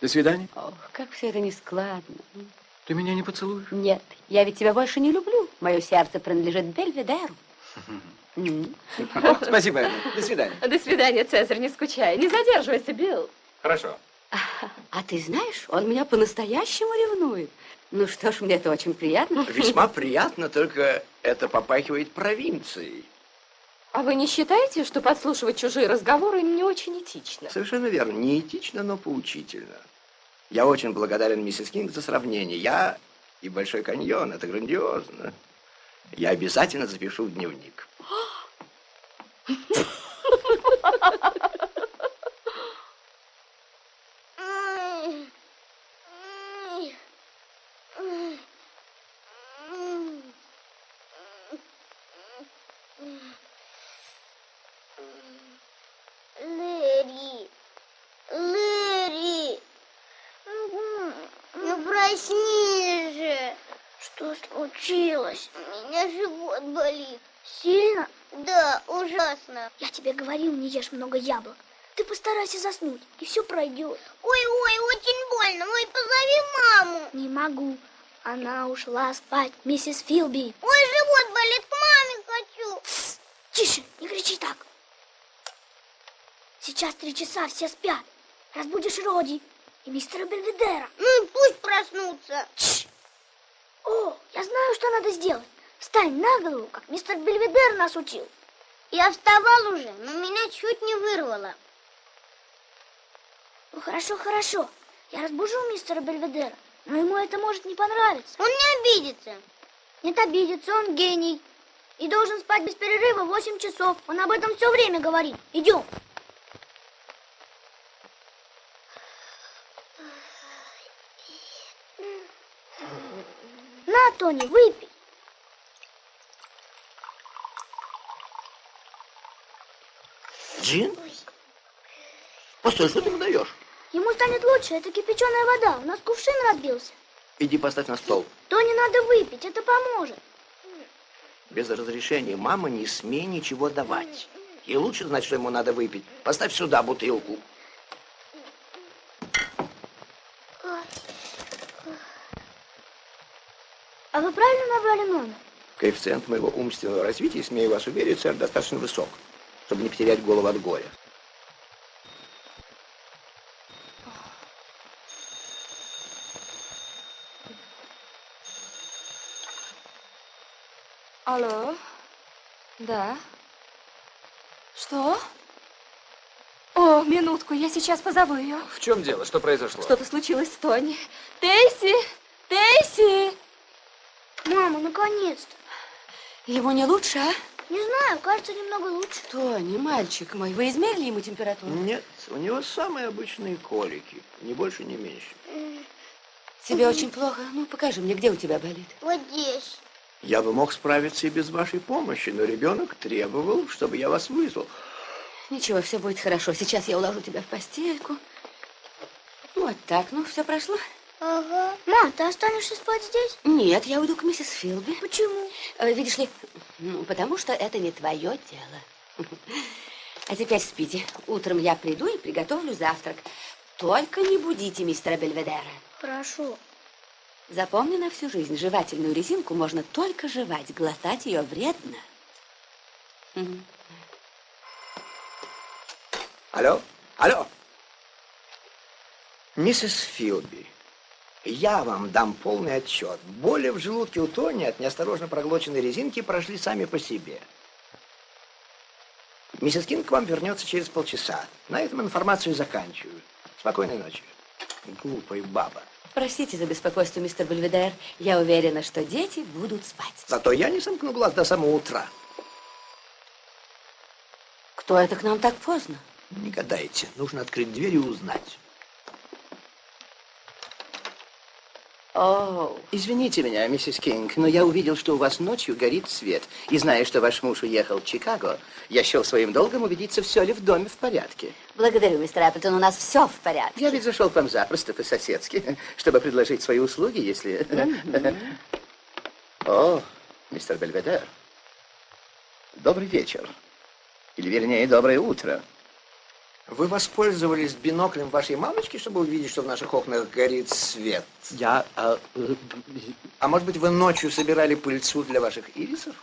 До свидания. Ох, как все это нескладно. Ты меня не поцелуешь? Нет, я ведь тебя больше не люблю. Мое сердце принадлежит Бельведеру. [LAUGHS] Спасибо. До свидания. До свидания, Цезарь, не скучай. Не задерживайся, Билл. Хорошо. А ты знаешь, он меня по-настоящему ревнует. Ну что ж, мне это очень приятно. Весьма приятно, только это попахивает провинцией. А вы не считаете, что подслушивать чужие разговоры не очень этично? Совершенно верно. Не этично, но поучительно. Я очень благодарен миссис Кинг за сравнение. Я и Большой каньон. Это грандиозно. Я обязательно запишу в дневник. [LAUGHS] случилось? У меня живот болит. Сильно? Да, ужасно. Я тебе говорил, не ешь много яблок. Ты постарайся заснуть, и все пройдет. Ой-ой, очень больно. Ой, позови маму. Не могу. Она ушла спать, миссис Филби. Ой, живот болит, к маме хочу. Тс, тише, не кричи так. Сейчас три часа, все спят. Разбудишь Роди и мистера Бельведера. Ну и пусть проснутся. Тш. Я знаю, что надо сделать. Встань на голову, как мистер Бельведер нас учил. Я вставал уже, но меня чуть не вырвало. Ну хорошо, хорошо. Я разбужу мистера Бельведера, но ему это может не понравиться. Он не обидится. Нет, обидится, он гений. И должен спать без перерыва 8 часов. Он об этом все время говорит. Идем. Тони, выпей. Джин? Постой, что ты ему даешь? Ему станет лучше, это кипяченая вода. У нас кувшин разбился. Иди поставь на стол. Тони надо выпить, это поможет. Без разрешения мамы не смей ничего давать. Ей лучше знать, что ему надо выпить. Поставь сюда бутылку. А вы правильно набрали номер? Коэффициент моего умственного развития, смею вас уверить, сэр, достаточно высок, чтобы не потерять голову от горя. Алло? Да? Что? О, минутку, я сейчас позову ее. В чем дело? Что произошло? Что-то случилось с Тони. Тейси! Тейси! Мама, наконец-то. Ему не лучше, а? Не знаю, кажется, немного лучше. Тони, мальчик мой, вы измерили ему температуру? Нет, у него самые обычные колики. Ни больше, ни меньше. Тебе очень плохо? Ну, покажи мне, где у тебя болит. Вот здесь. Я бы мог справиться и без вашей помощи, но ребенок требовал, чтобы я вас вызвал. Ничего, все будет хорошо. Сейчас я уложу тебя в постельку. Вот так, ну, все прошло? Ага. Ма, ты останешься спать здесь? Нет, я уйду к миссис Филби. Почему? Э, Видишь ли, ну, потому что это не твое дело. А теперь спите. Утром я приду и приготовлю завтрак. Только не будите мистера Бельведера. Хорошо. Запомни на всю жизнь, жевательную резинку можно только жевать, глотать ее вредно. Алло? Алло? Миссис Филби, я вам дам полный отчет. Боли в желудке у Тони от неосторожно проглоченной резинки прошли сами по себе. Миссис Кинг к вам вернется через полчаса. На этом информацию заканчиваю. Спокойной ночи. Глупая баба. Простите за беспокойство, мистер Бельведер. Я уверена, что дети будут спать. Зато я не сомкну глаз до самого утра. Кто это к нам так поздно? Не гадайте. Нужно открыть дверь и узнать. Извините меня, миссис Кинг, но я увидел, что у вас ночью горит свет. И зная, что ваш муж уехал в Чикаго, я счел своим долгом убедиться, все ли в доме в порядке. Благодарю, мистер Эпплтон, у нас все в порядке. Я ведь зашел к вам запросто по-соседски, чтобы предложить свои услуги, если... О, мистер Бельведер, добрый вечер. Или, вернее, доброе утро. Вы воспользовались биноклем вашей мамочки, чтобы увидеть, что в наших окнах горит свет? Я... А, а может быть, вы ночью собирали пыльцу для ваших ирисов?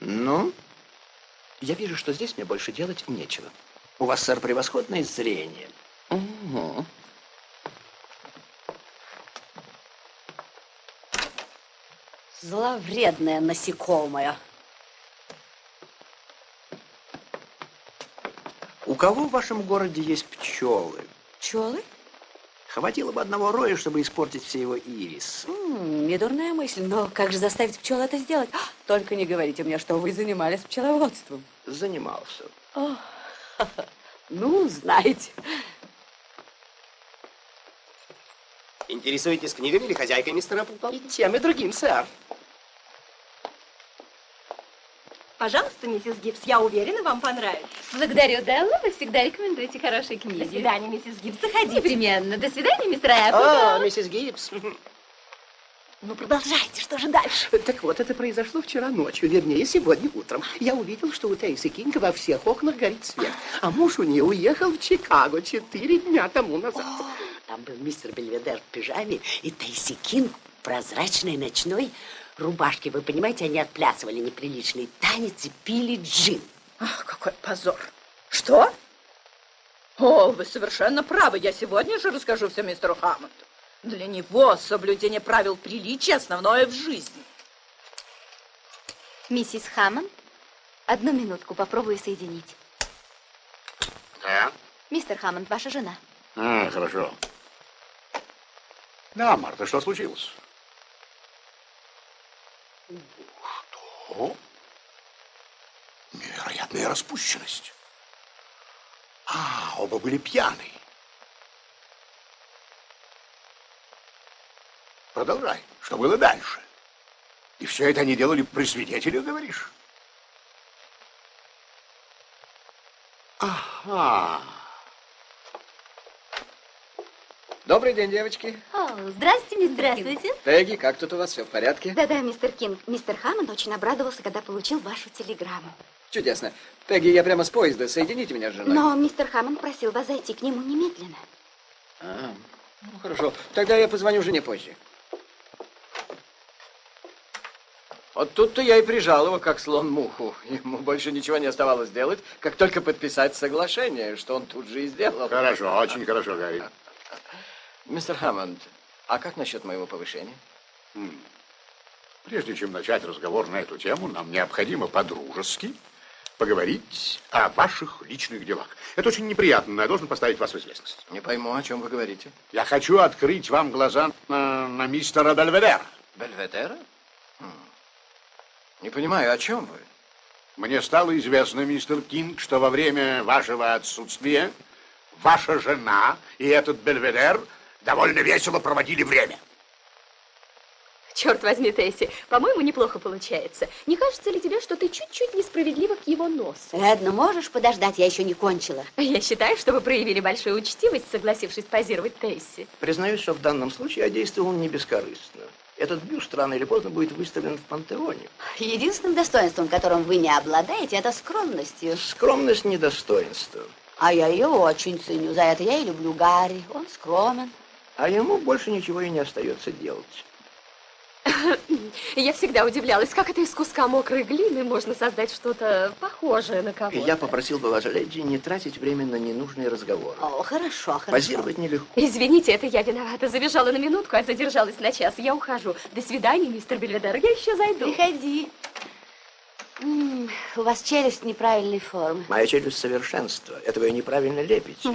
Ну? Я вижу, что здесь мне больше делать нечего. У вас, сэр, превосходное зрение. Угу. Зловредное насекомое. У кого в вашем городе есть пчелы? Пчелы? Хватило бы одного роя, чтобы испортить все его ирис. М, недурная мысль, но как же заставить пчел это сделать? А, Только не говорите мне, что вы занимались пчеловодством. Занимался. О, [LAUGHS] ну, знаете. Интересуетесь книгами или хозяйкой, мистер Эпплтон? И тем, и другим, сэр. Пожалуйста, миссис Гибс, я уверена, вам понравится. Благодарю, Делла. Вы всегда рекомендуете хорошие книги. До свидания, миссис Гибс. Заходите. Непременно. До свидания, мистер О, Эппл. миссис Гибс. Ну, продолжайте, что же дальше? Так вот, это произошло вчера ночью, вернее, сегодня утром. Я увидел, что у Тейси Кинга во всех окнах горит свет. А муж у нее уехал в Чикаго четыре дня тому назад. Там был мистер Бельведер в пижаме и Тейси Кинг в прозрачной ночной рубашке. Вы понимаете, они отплясывали неприличный танец и пили джин. Ах, какой позор. Что? О, вы совершенно правы. Я сегодня же расскажу все мистеру Хаммонду. Для него соблюдение правил приличия основное в жизни. Миссис Хаммонд, одну минутку, попробую соединить. Да? Мистер Хаммонд, ваша жена. А, хорошо. Да, Марта, что случилось? Что? Невероятная распущенность. А, оба были пьяны. Продолжай. Что было дальше? И все это они делали при свидетелях, говоришь? Ага. Добрый день, девочки. О, здравствуйте, мистер Здравствуйте. Пегги, как тут у вас все в порядке? Да-да, мистер Кинг. Мистер Хаммонд очень обрадовался, когда получил вашу телеграмму. Чудесно. Пегги, я прямо с поезда. Соедините меня с женой. Но мистер Хаммонд просил вас зайти к нему немедленно. А, ну хорошо. Тогда я позвоню жене позже. Вот тут-то я и прижал его, как слон муху. Ему больше ничего не оставалось делать, как только подписать соглашение, что он тут же и сделал. Хорошо, очень хорошо, Гарри. Мистер Хаммонд, а как насчет моего повышения? М. Прежде чем начать разговор на эту тему, нам необходимо по-дружески поговорить о ваших личных делах. Это очень неприятно, но я должен поставить вас в известность. Не пойму, о чем вы говорите. Я хочу открыть вам глаза на, на мистера Бельведера. Бельведера? Хм. Не понимаю, о чем вы? Мне стало известно, мистер Кинг, что во время вашего отсутствия ваша жена и этот Бельведер довольно весело проводили время. Черт возьми, Тесси, по-моему, неплохо получается. Не кажется ли тебе, что ты чуть-чуть несправедлива к его носу? Ладно, можешь подождать, я еще не кончила. Я считаю, что вы проявили большую учтивость, согласившись позировать Тесси. Признаюсь, что в данном случае я действовал не бескорыстно. Этот бюст рано или поздно будет выставлен в пантеоне. Единственным достоинством, которым вы не обладаете, это скромностью. Скромность не достоинство. А я ее очень ценю. За это я и люблю Гарри. Он скромен. А ему больше ничего и не остается делать. Я всегда удивлялась, как это из куска мокрой глины можно создать что-то похожее на кого-то. Я попросил бы вас, леди, не тратить время на ненужные разговоры. О, хорошо, хорошо. Позировать нелегко. Извините, это я виновата. Забежала на минутку, а задержалась на час. Я ухожу. До свидания, мистер Бельведер. Я еще зайду. Приходи. М, у вас челюсть неправильной формы. Моя челюсть совершенство. Это вы неправильно лепите.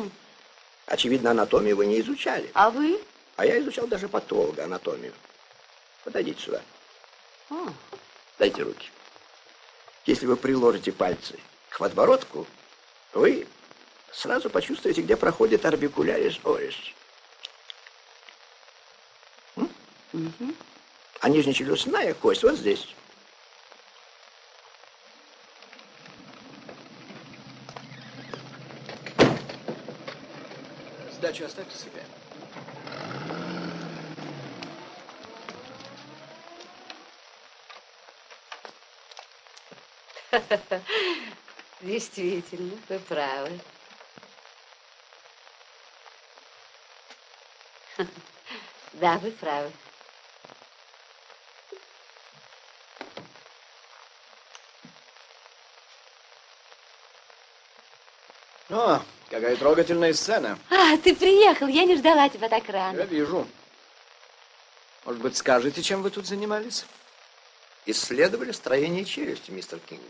Очевидно, анатомию вы не изучали. А вы? А я изучал даже патологоанатомию. Подойдите сюда. О, Дайте руки. Если вы приложите пальцы к подбородку, вы сразу почувствуете, где проходит орбикулярис орис. А нижнечелюстная кость вот здесь. Сдачу оставьте себе. [LAUGHS] Действительно, вы правы. [LAUGHS] Да, вы правы. О, какая трогательная сцена. А, ты приехал. Я не ждала тебя так рано. Я вижу. Может быть, скажете, чем вы тут занимались? Исследовали строение челюсти, мистер Кинг.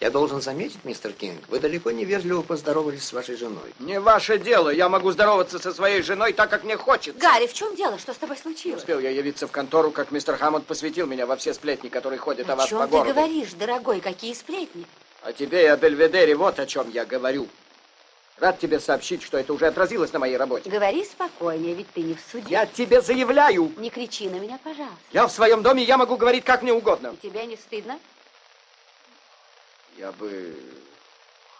Я должен заметить, мистер Кинг, вы далеко не вежливо поздоровались с вашей женой. Не ваше дело. Я могу здороваться со своей женой так, как мне хочется. Гарри, в чем дело? Что с тобой случилось? Успел я явиться в контору, как мистер Хаммонд посвятил меня во все сплетни, которые ходят о, О вас чем по ты городу. говоришь, дорогой? Какие сплетни? О тебе и о Бельведере вот о чем я говорю. Рад тебе сообщить, что это уже отразилось на моей работе. Говори спокойнее, ведь ты не в суде. Я тебе заявляю. Не кричи на меня, пожалуйста. Я в своем доме, я могу говорить как мне угодно. И тебе не стыдно? Я бы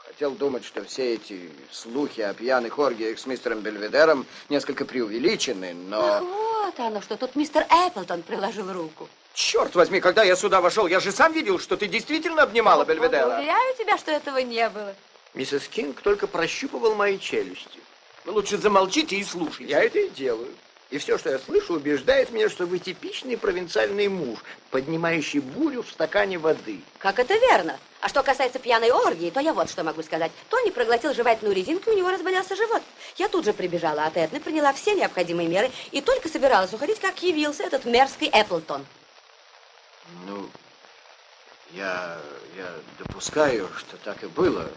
хотел думать, что все эти слухи о пьяных оргиях с мистером Бельведером несколько преувеличены, но... Ах, вот оно что, тут мистер Эпплтон приложил руку. Черт возьми, когда я сюда вошел, я же сам видел, что ты действительно обнимала Бельведера. Уверяю тебя, что этого не было. Миссис Кинг только прощупывал мои челюсти. Вы лучше замолчите и слушайте. Я это и делаю. И все, что я слышу, убеждает меня, что вы типичный провинциальный муж, поднимающий бурю в стакане воды. Как это верно? А что касается пьяной оргии, то я вот что могу сказать. Тони проглотил жевательную резинку, и у него разболелся живот. Я тут же прибежала от Эдны, приняла все необходимые меры и только собиралась уходить, как явился этот мерзкий Эпплтон. Ну, я, я допускаю, что так и было.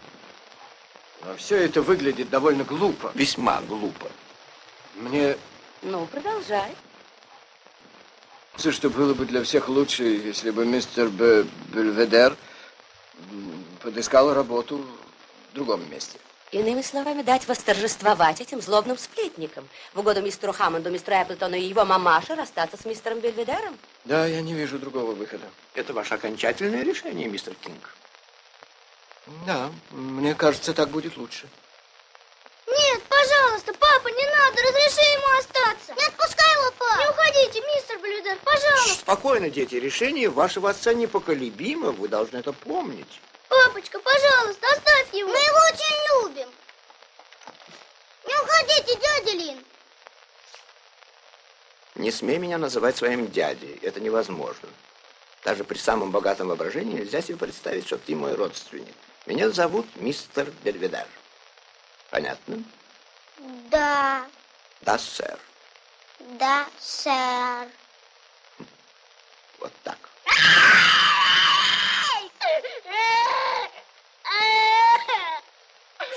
Но все это выглядит довольно глупо. Весьма глупо. Мне Ну, продолжай. кажется, что было бы для всех лучше, если бы мистер Б. Бельведер подыскал работу в другом месте. Иными словами, дать восторжествовать этим злобным сплетникам. В угоду мистеру Хаммонду, мистеру Эпплтону и его мамаше расстаться с мистером Бельведером. Да, я не вижу другого выхода. Это ваше окончательное решение, мистер Кинг. Да, мне кажется, так будет лучше. Нет, пожалуйста, папа, не надо, разреши ему остаться. Не отпускай его, папа. Не уходите, мистер Блюдер, пожалуйста. Спокойно, дети, решение вашего отца непоколебимо, вы должны это помнить. Папочка, пожалуйста, оставь его. Мы его очень любим. Не уходите, дядя Лин. Не смей меня называть своим дядей, это невозможно. Даже при самом богатом воображении нельзя себе представить, что ты мой родственник. Меня зовут мистер Бельведар. Понятно? Да, Да, сэр. да, сэр. Вот так.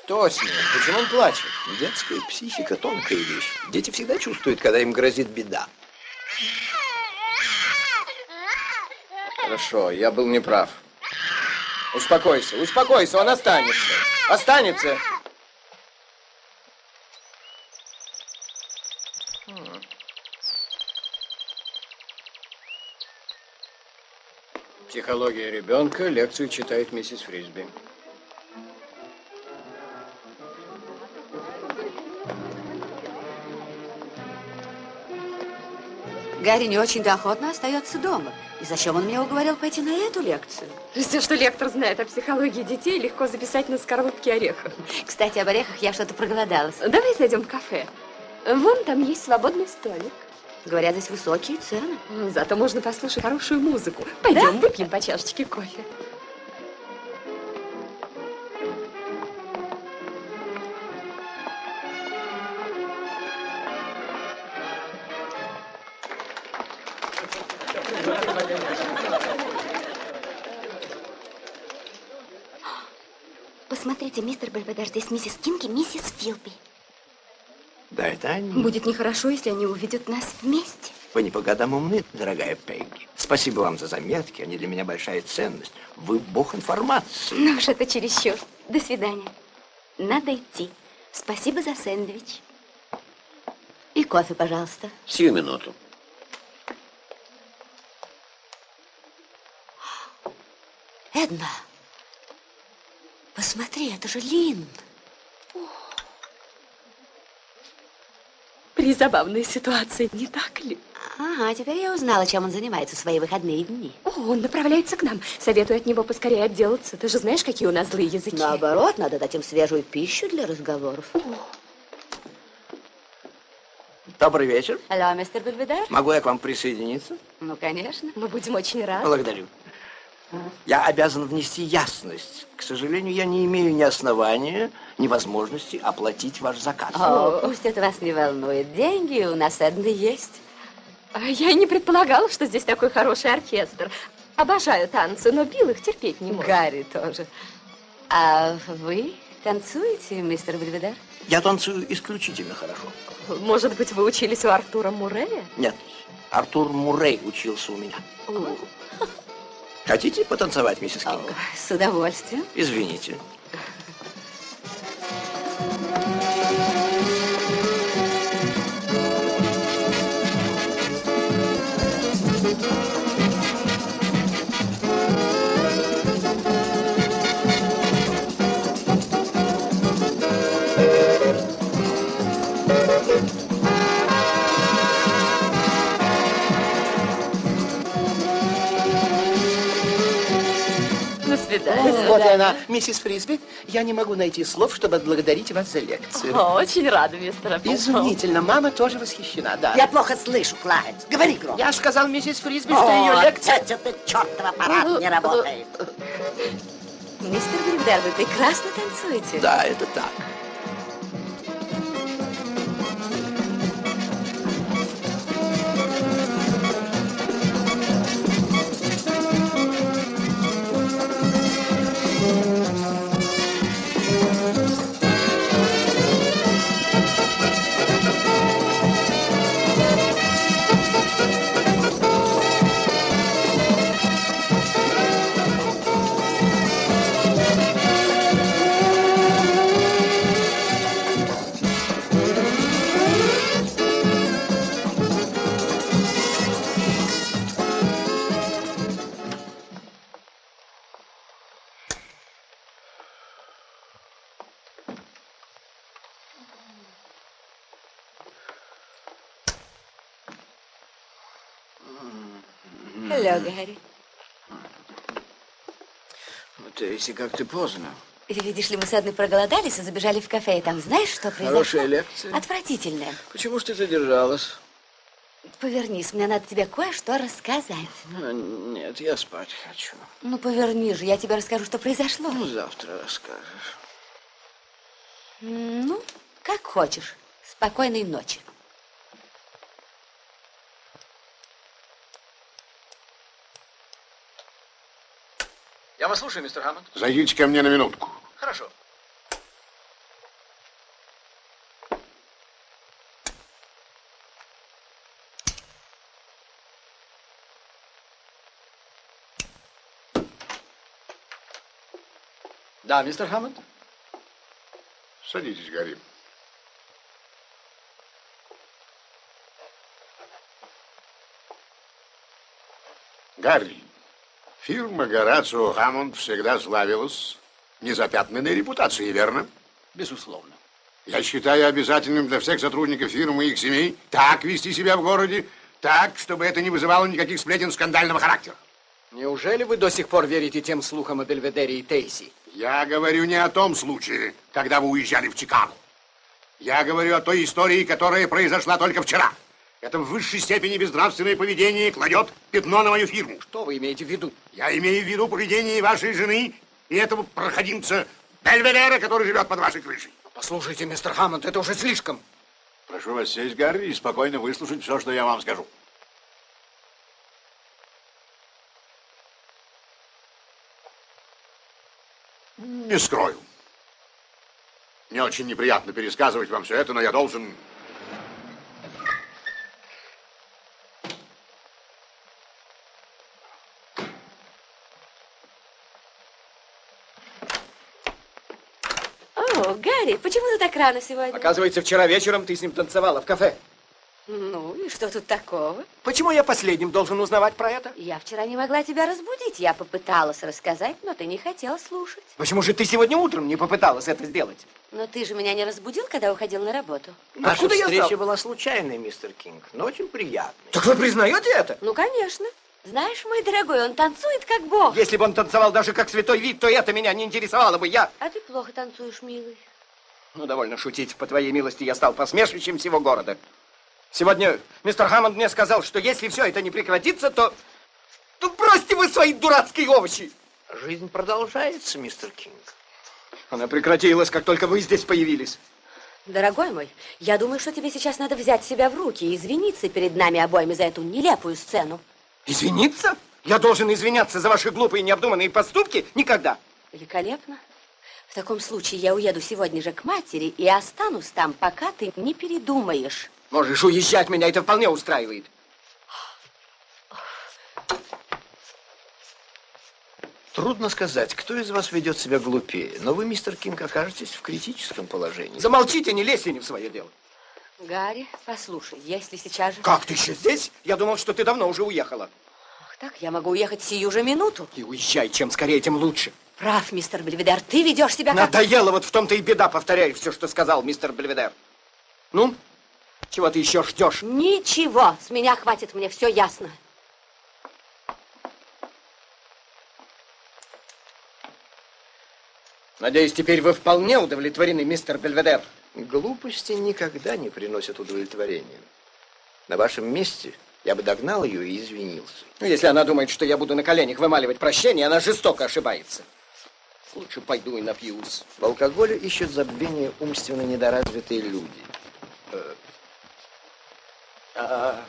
Что с ним? Почему он плачет? Детская психика – тонкая вещь. Дети всегда чувствуют, когда им грозит беда. Хорошо, я был неправ. Успокойся, успокойся, он останется. Останется. Психология ребенка. Лекцию читает миссис Фрисби. Гарри не очень-то охотно остается дома. И зачем он меня уговорил пойти на эту лекцию? Все, что лектор знает о психологии детей, легко записать на скорлупке орехов. Кстати, об орехах я что-то проголодалась. Давай зайдем в кафе. Вон там есть свободный столик. Говорят, здесь высокие цены. Зато можно послушать хорошую музыку. Пойдем, выпьем по чашечке кофе. Посмотрите, мистер Бельведер, здесь миссис Кинг и миссис Филби. Да, это они. Будет нехорошо, если они увидят нас вместе. Вы не по годам умны, дорогая Пегги. Спасибо вам за заметки, они для меня большая ценность. Вы бог информации. Ну уж это чересчур. До свидания. Надо идти. Спасибо за сэндвич. И кофе, пожалуйста. Сию минуту. Эдна, посмотри, это же Лин. Призабавная ситуация, не так ли? Ага, теперь я узнала, чем он занимается в свои выходные дни. О, он направляется к нам. Советую от него поскорее отделаться. Ты же знаешь, какие у нас злые языки. Наоборот, надо дать им свежую пищу для разговоров. Добрый вечер. Алло, мистер Бельведер? Могу я к вам присоединиться? Ну, конечно. Мы будем очень рады. Благодарю. Я обязан внести ясность. К сожалению, я не имею ни основания, ни возможности оплатить ваш заказ. О, пусть это вас не волнует. Деньги у нас одни есть. А Я и не предполагала, что здесь такой хороший оркестр. Обожаю танцы, но Билл их терпеть не может. Гарри тоже. А вы танцуете, мистер Бельведер? Я танцую исключительно хорошо. Может быть, вы учились у Артура Мурея? Нет, Артур Муррей учился у меня. Хотите потанцевать, миссис Кинг? С удовольствием. Извините. Свидания. Вот и она, миссис Фрисби. Я не могу найти слов, чтобы отблагодарить вас за лекцию. О, очень рада, мистер Апплтон. Изумительно. Мама тоже восхищена, да. Я плохо слышу, Клайд. Говори громко. Я сказал миссис Фрисби, что О, ее лекция... опять этот чертов аппарат не работает. Мистер Бельведер, вы прекрасно танцуете. Да, это так. Алло, Гарри. Ну, Тейси, как ты поздно. Видишь ли, мы с Эдной проголодались и забежали в кафе, и там знаешь, что произошло? Хорошая лекция. Отвратительная. Почему ж ты задержалась? Повернись, мне надо тебе кое-что рассказать. А, Нет, я спать хочу. Ну, поверни же, я тебе расскажу, что произошло. Ну, завтра расскажешь. Ну, как хочешь. Спокойной ночи. Я вас слушаю, мистер Хаммонд. Зайдите ко мне на минутку. Хорошо. Да, мистер Хаммонд? Садитесь, Гарри. Гарри, фирма Горацио Хаммонд всегда славилась незапятнанной репутацией, верно? Безусловно. Я считаю обязательным для всех сотрудников фирмы и их семей так вести себя в городе, так, чтобы это не вызывало никаких сплетен скандального характера. Неужели вы до сих пор верите тем слухам о Бельведере и Тейси? Я говорю не о том случае, когда вы уезжали в Чикаго. Я говорю о той истории, которая произошла только вчера. Это в высшей степени безнравственное поведение кладет пятно на мою фирму. Что вы имеете в виду? Я имею в виду поведение вашей жены и этого проходимца Бельведера, который живет под вашей крышей. Послушайте, мистер Хаммонд, это уже слишком. Прошу вас сесть, Гарри, и спокойно выслушать все, что я вам скажу. Не скрою. Мне очень неприятно пересказывать вам все это, но я должен... О, Гарри, почему ты так рано сегодня? Оказывается, вчера вечером ты с ним танцевала в кафе. Ну, и что тут такого? Почему я последним должен узнавать про это? Я вчера не могла тебя разбудить. Я попыталась рассказать, но ты не хотел слушать. Почему же ты сегодня утром не попыталась это сделать? Но ты же меня не разбудил, когда уходил на работу. Наша Откуда я встреча знал? была случайной, мистер Кинг, но очень приятной. Так вы признаете это? Ну, конечно. Знаешь, мой дорогой, он танцует как бог. Если бы он танцевал даже как святой вид, то это меня не интересовало бы. Я... А ты плохо танцуешь, милый. Ну, довольно шутить. По твоей милости я стал посмешищем всего города. Сегодня мистер Хаммонд мне сказал, что если все это не прекратится, то... Ну, бросьте вы свои дурацкие овощи! Жизнь продолжается, мистер Кинг. Она прекратилась, как только вы здесь появились. Дорогой мой, я думаю, что тебе сейчас надо взять себя в руки и извиниться перед нами обоими за эту нелепую сцену. Извиниться? Я должен извиняться за ваши глупые необдуманные поступки? Никогда. Великолепно. В таком случае я уеду сегодня же к матери и останусь там, пока ты не передумаешь. Можешь уезжать, меня это вполне устраивает. Трудно сказать, кто из вас ведет себя глупее, но вы, мистер Кинг, окажетесь в критическом положении. Замолчите, не лезьте не в свое дело. Гарри, послушай, если сейчас же... Как ты еще здесь? Я думал, что ты давно уже уехала. Ах, так, я могу уехать сию же минуту. И уезжай, чем скорее, тем лучше. Прав, мистер Бельведер, ты ведешь себя как... Надоело, вот в том-то и беда, повторяю все, что сказал мистер Бельведер. Ну, чего ты еще ждешь? Ничего, с меня хватит, мне все ясно. Надеюсь, теперь вы вполне удовлетворены, мистер Бельведер. Глупости никогда не приносят удовлетворения. На вашем месте я бы догнал ее и извинился. Ну, если она думает, что я буду на коленях вымаливать прощение, она жестоко ошибается. Лучше пойду и напьюсь. В алкоголе ищут забвение умственно недоразвитые люди. Э, а,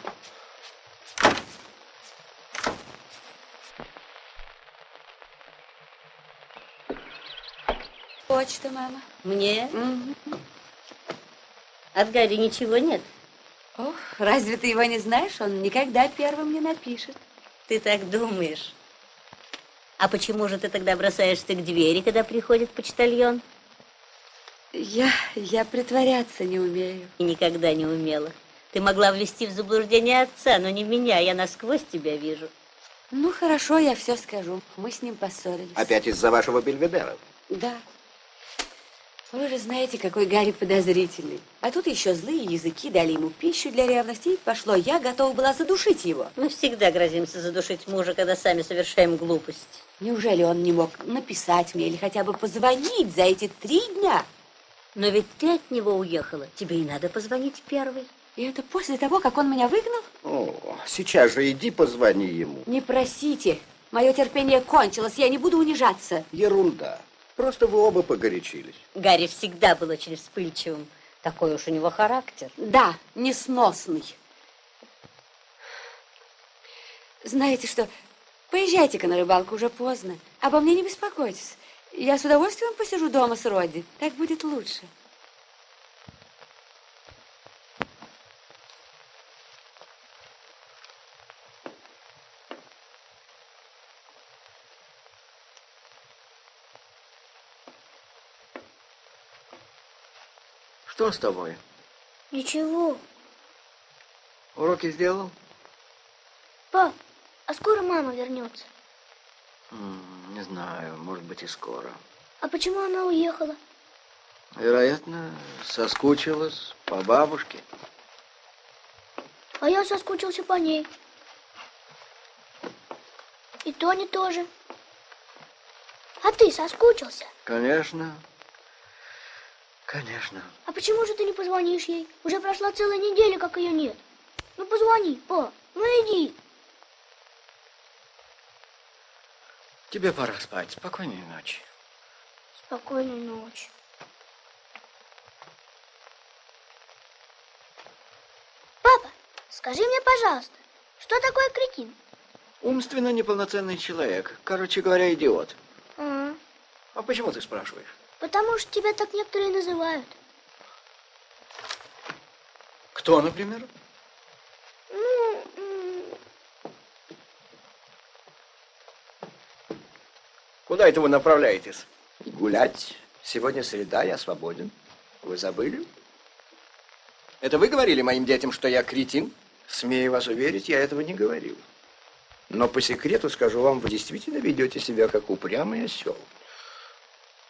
Почта, мама. Мне? От Гарри ничего нет? Ох, разве ты его не знаешь? Он никогда первым не напишет. Ты так думаешь? А почему же ты тогда бросаешься к двери, когда приходит почтальон? Я, я притворяться не умею. И никогда не умела. Ты могла ввести в заблуждение отца, но не меня. Я насквозь тебя вижу. Ну, хорошо, я все скажу. Мы с ним поссорились. Опять из-за вашего бельведера? Да. Вы же знаете, какой Гарри подозрительный. А тут еще злые языки дали ему пищу для ревности, и пошло. Я готова была задушить его. Мы всегда грозимся задушить мужа, когда сами совершаем глупость. Неужели он не мог написать мне или хотя бы позвонить за эти три дня? Но ведь ты от него уехала. Тебе и надо позвонить первой. И это после того, как он меня выгнал? О, сейчас же иди позвони ему. Не просите. Мое терпение кончилось, я не буду унижаться. Ерунда. Просто вы оба погорячились. Гарри всегда был очень вспыльчивым. Такой уж у него характер. Да, несносный. Знаете что, поезжайте-ка на рыбалку, уже поздно. Обо мне не беспокойтесь. Я с удовольствием посижу дома с Родди. Так будет лучше. Что с тобой? Ничего. Уроки сделал? Пап, а скоро мама вернется? Не знаю, может быть и скоро. А почему она уехала? Вероятно, соскучилась по бабушке. А я соскучился по ней. И Тони тоже. А ты соскучился? Конечно. Конечно. А почему же ты не позвонишь ей? Уже прошла целая неделя, как ее нет. Ну позвони, па, ну иди. Тебе пора спать. Спокойной ночи. Спокойной ночи. Папа, скажи мне, пожалуйста, что такое кретин? Умственно неполноценный человек. Короче говоря, идиот. А, А почему ты спрашиваешь? Потому что тебя так некоторые называют. Кто, например? Ну, Куда это вы направляетесь? Гулять. Сегодня среда, я свободен. Вы забыли? Это вы говорили моим детям, что я кретин? Смею вас уверить, я этого не говорил. Но по секрету скажу вам, вы действительно ведете себя как упрямый осел.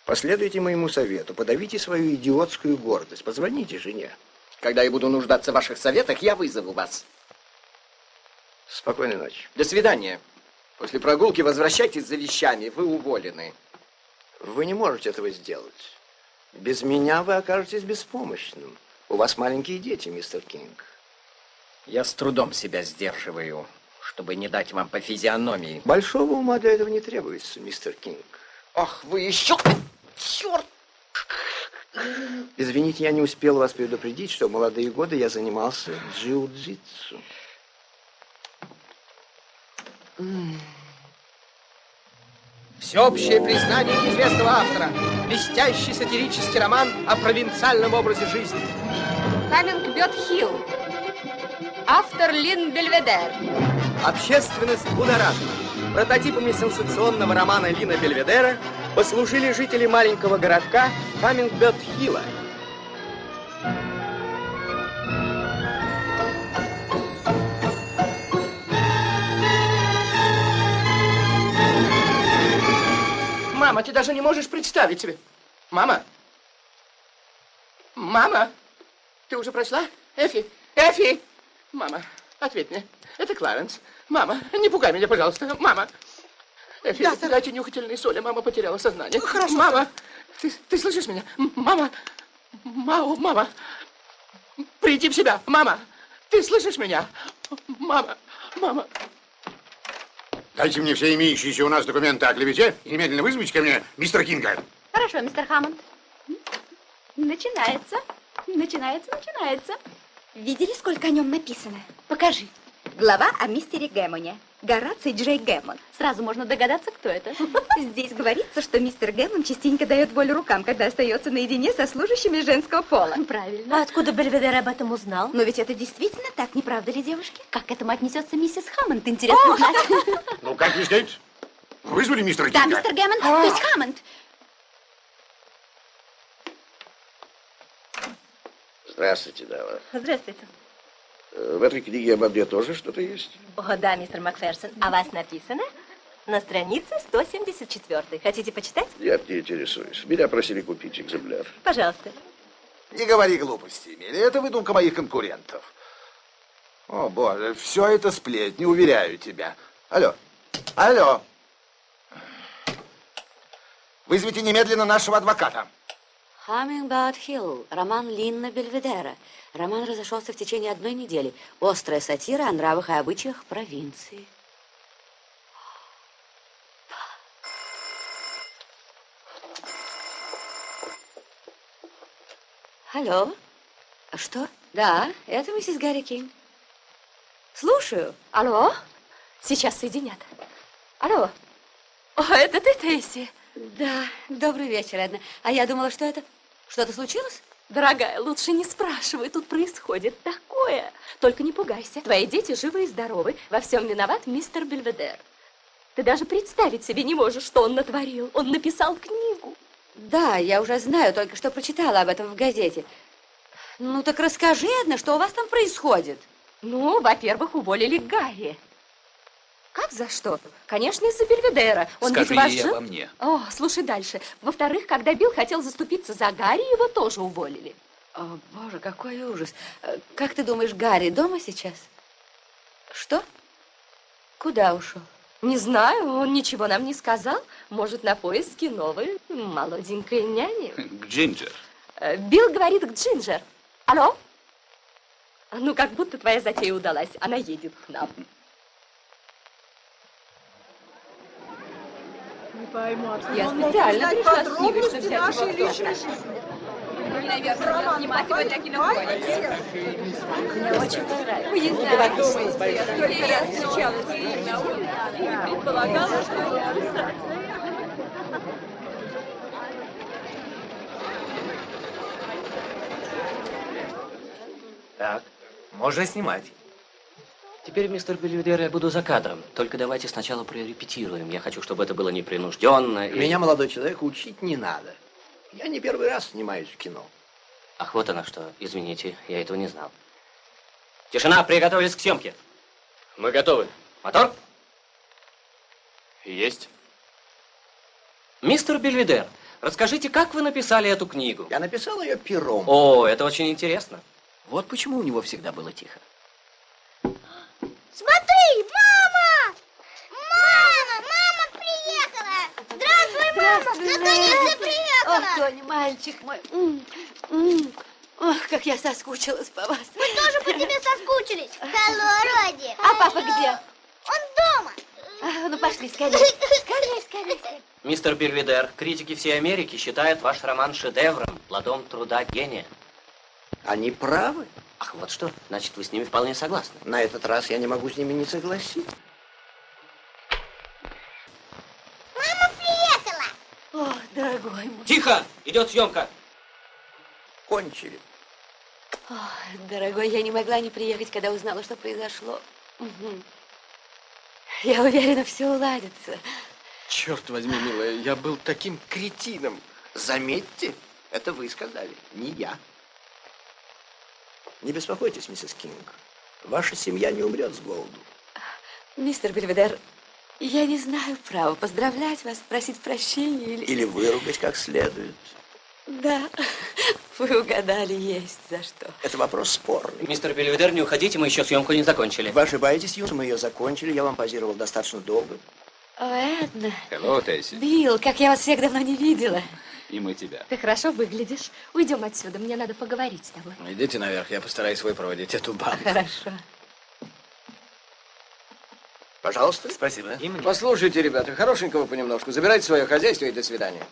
Последуйте моему совету, подавите свою идиотскую гордость, позвоните жене. Когда я буду нуждаться в ваших советах, я вызову вас. Спокойной ночи. До свидания. После прогулки возвращайтесь за вещами, вы уволены. Вы не можете этого сделать. Без меня вы окажетесь беспомощным. У вас маленькие дети, мистер Кинг. Я с трудом себя сдерживаю, чтобы не дать вам по физиономии. Большого ума для этого не требуется, мистер Кинг. Ах, вы еще... Черт! Извините, я не успел вас предупредить, что в молодые годы я занимался джиу-джитсу. Всеобщее признание известного автора. Блестящий сатирический роман о провинциальном образе жизни. Каминг Бет Хилл. Автор Лин Бельведер. Общественность будоражена. Прототипами сенсационного романа Лина Бельведера послужили жители маленького городка Камингбет-Хилла. Мама, ты даже не можешь представить себе. Мама? Мама? Ты уже прочла? Эфи? Эфи! Мама, ответь мне. Это Кларенс. Мама, не пугай меня, пожалуйста. Мама. Эфи, Да, сэр. дайте нюхательные соли. Мама потеряла сознание. Ну, хорошо, Мама, Ты, ты слышишь меня? Мама, мама, мама, приди в себя, мама. Ты слышишь меня? Мама, мама. Дайте мне все имеющиеся у нас документы о клевете и немедленно вызовите ко мне мистера Кинга. Хорошо, мистер Хаммонд. Начинается, начинается, начинается. Видели, сколько о нем написано? Покажи. Глава о мистере Гэммоне. Гораций Джей Гэммон. Сразу можно догадаться, кто это. [LAUGHS] Здесь говорится, что мистер Гэммон частенько дает волю рукам, когда остается наедине со служащими женского пола. Правильно. А откуда Бельведер об этом узнал? Но ведь это действительно так, не правда ли, девушки? Как к этому отнесется миссис Хаммонд, интересно знать. [LAUGHS] Ну, как не здесь? Вызвали мистера Да, Кинга? мистер Гэммон, то есть Хаммонд. Здравствуйте, дама. Здравствуйте. В этой книге обо мне тоже что-то есть? О, да, мистер Макферсон. А вас написано на странице 174. Хотите почитать? Нет, не интересуюсь. Меня просили купить экземпляр. Пожалуйста. Не говори глупости, Эмили. Это выдумка моих конкурентов. О, боже, все это сплетни, уверяю тебя. Алло, алло. Вызовите немедленно нашего адвоката. Хаммингбард Хилл, роман Линна Бельведера. Роман разошелся в течение одной недели. Острая сатира о нравах и обычаях провинции. Алло? Что? Да, это миссис Гарри Кинг. Слушаю. Алло? Сейчас соединят. Алло? О, это ты, Тейси? Да, добрый вечер, Эдна. А я думала, что это... Что-то случилось? Дорогая, лучше не спрашивай, тут происходит такое. Только не пугайся, твои дети живы и здоровы, во всем виноват мистер Бельведер. Ты даже представить себе не можешь, что он натворил. Он написал книгу. Да, я уже знаю, только что прочитала об этом в газете. Ну так расскажи, Эдна, что у вас там происходит? Ну, во-первых, уволили Гарри. Как за что? Конечно, из-за Бельведера. Он Скажи ведь ваш ей обо мне. О, слушай дальше. Во-вторых, когда Билл хотел заступиться за Гарри, его тоже уволили. О, боже, какой ужас. Э, Как ты думаешь, Гарри дома сейчас? Что? Куда ушел? Не знаю, он ничего нам не сказал. Может, на поиски новой молоденькой няни. К Джинджер. Э, Билл говорит к Джинджер. Алло? Ну, как будто твоя затея удалась. Она едет к нам. Я специально пришла с книгой, чтобы взять его автограф. Вы, наверное, снимать его для кинопоиска. Мне очень понравилось. Вы не знаете, сколько раз встречалась с ним на улице и предполагала, что писатель. Так, можно снимать. Теперь, мистер Бельведер, я буду за кадром. Только давайте сначала прорепетируем. Я хочу, чтобы это было непринужденно. и- Меня, молодой человек, учить не надо. Я не первый раз снимаюсь в кино. Ах, вот она что. Извините, я этого не знал. Тишина, приготовились к съемке. Мы готовы. Мотор? Есть. Мистер Бельведер, расскажите, как вы написали эту книгу? Я написал ее пером. О, это очень интересно. Вот почему у него всегда было тихо. Смотри, мама! Мама, мама приехала! Здравствуй, мама! Наконец-то приехала! Ох, Тони, мальчик мой. Ох, как я соскучилась по вас. Мы тоже по тебе соскучились. Hello, Роди. А папа где? Он дома. А, ну, пошли, скорее. Скорее, скорее, скорее. Мистер Бельведер, критики всей Америки считают ваш роман шедевром, плодом труда гения. Они правы. Ах, вот что. Значит, вы с ними вполне согласны. На этот раз я не могу с ними не согласиться. Мама приехала. О, дорогой мой. Тихо! Идет съемка. Кончили. О, дорогой, я не могла не приехать, когда узнала, что произошло. Мгм. Я уверена, все уладится. Черт возьми, милая, я был таким кретином. Заметьте, это вы сказали, не я. Не беспокойтесь, миссис Кинг. Ваша семья не умрет с голоду. Мистер Бельведер, я не знаю права поздравлять вас, просить прощения или... Или выругать как следует. Да, [LAUGHS] вы угадали, есть за что. Это вопрос спорный. Мистер Бельведер, не уходите, мы еще съемку не закончили. Вы ошибаетесь, Юж, мы ее закончили, я вам позировал достаточно долго. О, Эдна, Hello, Тесси. Билл, как я вас всех давно не видела. И мы тебя. Ты хорошо выглядишь. Уйдем отсюда, мне надо поговорить с тобой. Идите наверх, я постараюсь выпроводить эту бабу. Хорошо. Пожалуйста. Спасибо. Послушайте, ребята, хорошенького понемножку. Забирайте свое хозяйство и до свидания.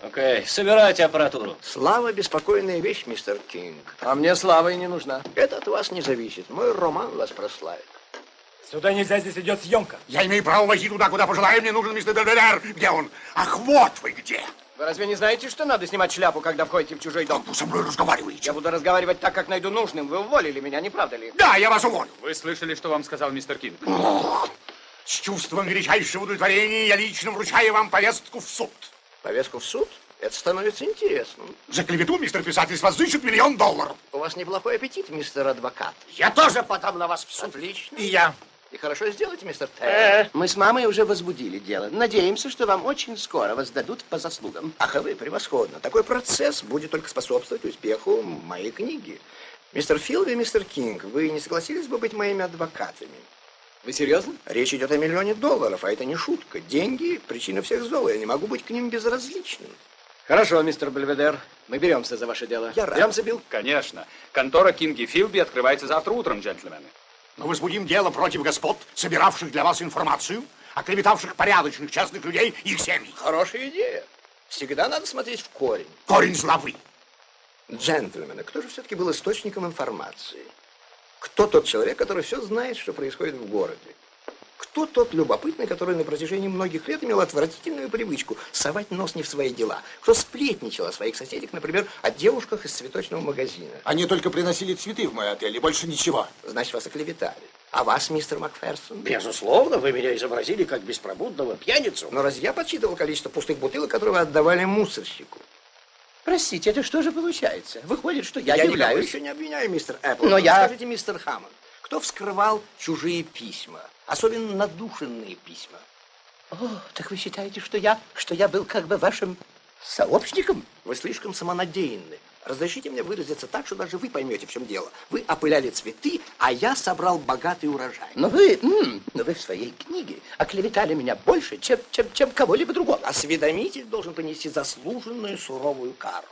Окей, собирайте аппаратуру. Слава – беспокойная вещь, мистер Кинг. А мне слава и не нужна. Это от вас не зависит. Мой роман вас прославит. Сюда нельзя, здесь идет съемка. Я имею право войти туда, куда пожелаю. Мне нужен мистер Бельведер. Где он? Ах, вот вы где. Вы разве не знаете, что надо снимать шляпу, когда входите в чужой дом? Вы со мной разговариваете. Я буду разговаривать так, как найду нужным. Вы уволили меня, не правда ли? Да, я вас уволю. Вы слышали, что вам сказал мистер Кинг? Ох, с чувством величайшего удовлетворения я лично вручаю вам повестку в суд. Повестку в суд? Это становится интересным. За клевету, мистер писатель, с вас зычат миллион долларов. У вас неплохой аппетит, мистер адвокат. Я тоже подам на вас в суд. Отлично. И я. И хорошо сделаете, мистер Терр. Мы с мамой уже возбудили дело. Надеемся, что вам очень скоро воздадут по заслугам. Ах, а вы превосходно. Такой процесс будет только способствовать успеху моей книги. Мистер Филд и мистер Кинг, вы не согласились бы быть моими адвокатами? Вы серьезно? Речь идет о миллионе долларов, а это не шутка. Деньги – причина всех зол, я не могу быть к ним безразличным. Хорошо, мистер Бельведер. Мы беремся за ваше дело. Я рад. Беремся, Билл? Конечно. Контора Кинги Филби открывается завтра утром, джентльмены. Мы возбудим дело против господ, собиравших для вас информацию, оклеветавших порядочных частных людей и их семьи. Хорошая идея. Всегда надо смотреть в корень. Корень зла вы. Джентльмены, кто же все-таки был источником информации? Кто тот человек, который все знает, что происходит в городе? Кто тот любопытный, который на протяжении многих лет имел отвратительную привычку совать нос не в свои дела? Кто сплетничал о своих соседях, например, о девушках из цветочного магазина? Они только приносили цветы в мой отель, и больше ничего. Значит, вас оклеветали. А вас, мистер Макферсон? Безусловно, вы меня изобразили как беспробудного пьяницу. Но раз я подсчитывал количество пустых бутылок, которые вы отдавали мусорщику? Простите, это что же получается? Выходит, что я, Я, являюсь... еще не обвиняю, мистер Эппл. Но я- Скажите, мистер Хаммонд, кто вскрывал чужие письма? Особенно надушенные письма. О, так вы считаете, что я, что я был как бы вашим сообщником? Вы слишком самонадеянны. Разрешите мне выразиться так, что даже вы поймете, в чем дело. Вы опыляли цветы, а я собрал богатый урожай. Но вы, но вы в своей книге оклеветали меня больше, чем, чем, чем кого-либо другого. Осведомитель должен понести заслуженную суровую кару.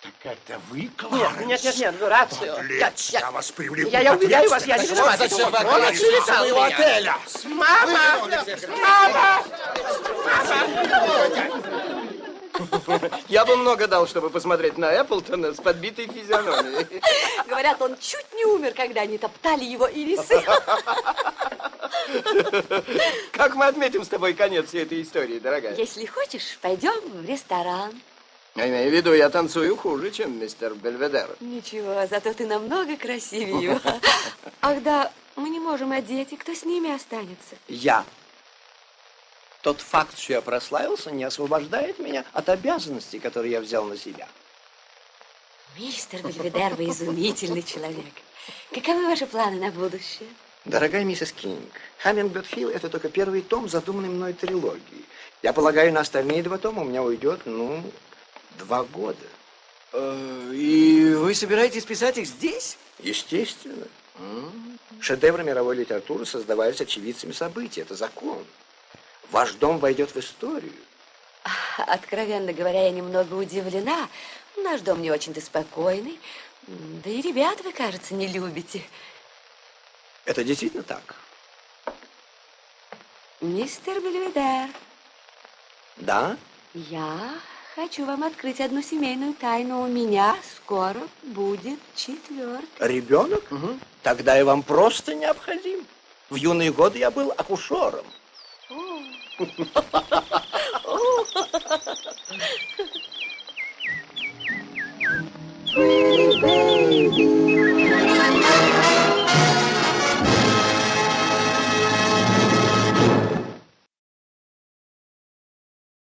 Так это вы, Нет, Кларенс? нет, нет, нет, Горацио. Подлец, я вас привлеку Я, я уверяю вас, я не виноват. Зачем вы Он отказались оклеветал от моего меня. отеля? Мама! Мама! Я бы много дал, чтобы посмотреть на Эпплтона с подбитой физиономией. Говорят, он чуть не умер, когда они топтали его ирисы. Как мы отметим с тобой конец всей этой истории, дорогая? Если хочешь, пойдем в ресторан. Я имею в виду, я танцую хуже, чем мистер Бельведер. Ничего, зато ты намного красивее его. [LAUGHS] Ах да, мы не можем одеть, и кто с ними останется? Я. Тот факт, что я прославился, не освобождает меня от обязанностей, которые я взял на себя. Мистер Бельведер, вы изумительный человек. Каковы ваши планы на будущее? Дорогая миссис Кинг, Хаммингберт Хилл – это только первый том задуманной мной трилогии. Я полагаю, на остальные два тома у меня уйдет, ну, два года. Э, И вы собираетесь писать их здесь? Естественно. Шедевры мировой литературы создавались очевидцами событий. Это закон. Ваш дом войдет в историю. [LAUGHS] Откровенно говоря, я немного удивлена. Наш дом не очень-то спокойный. Да и ребят вы, кажется, не любите. Это действительно так? Мистер Бельведер, Да? я хочу вам открыть одну семейную тайну. У меня скоро будет четвертый. Ребенок? Тогда я вам просто необходим. В юные годы я был акушером. Pretty baby,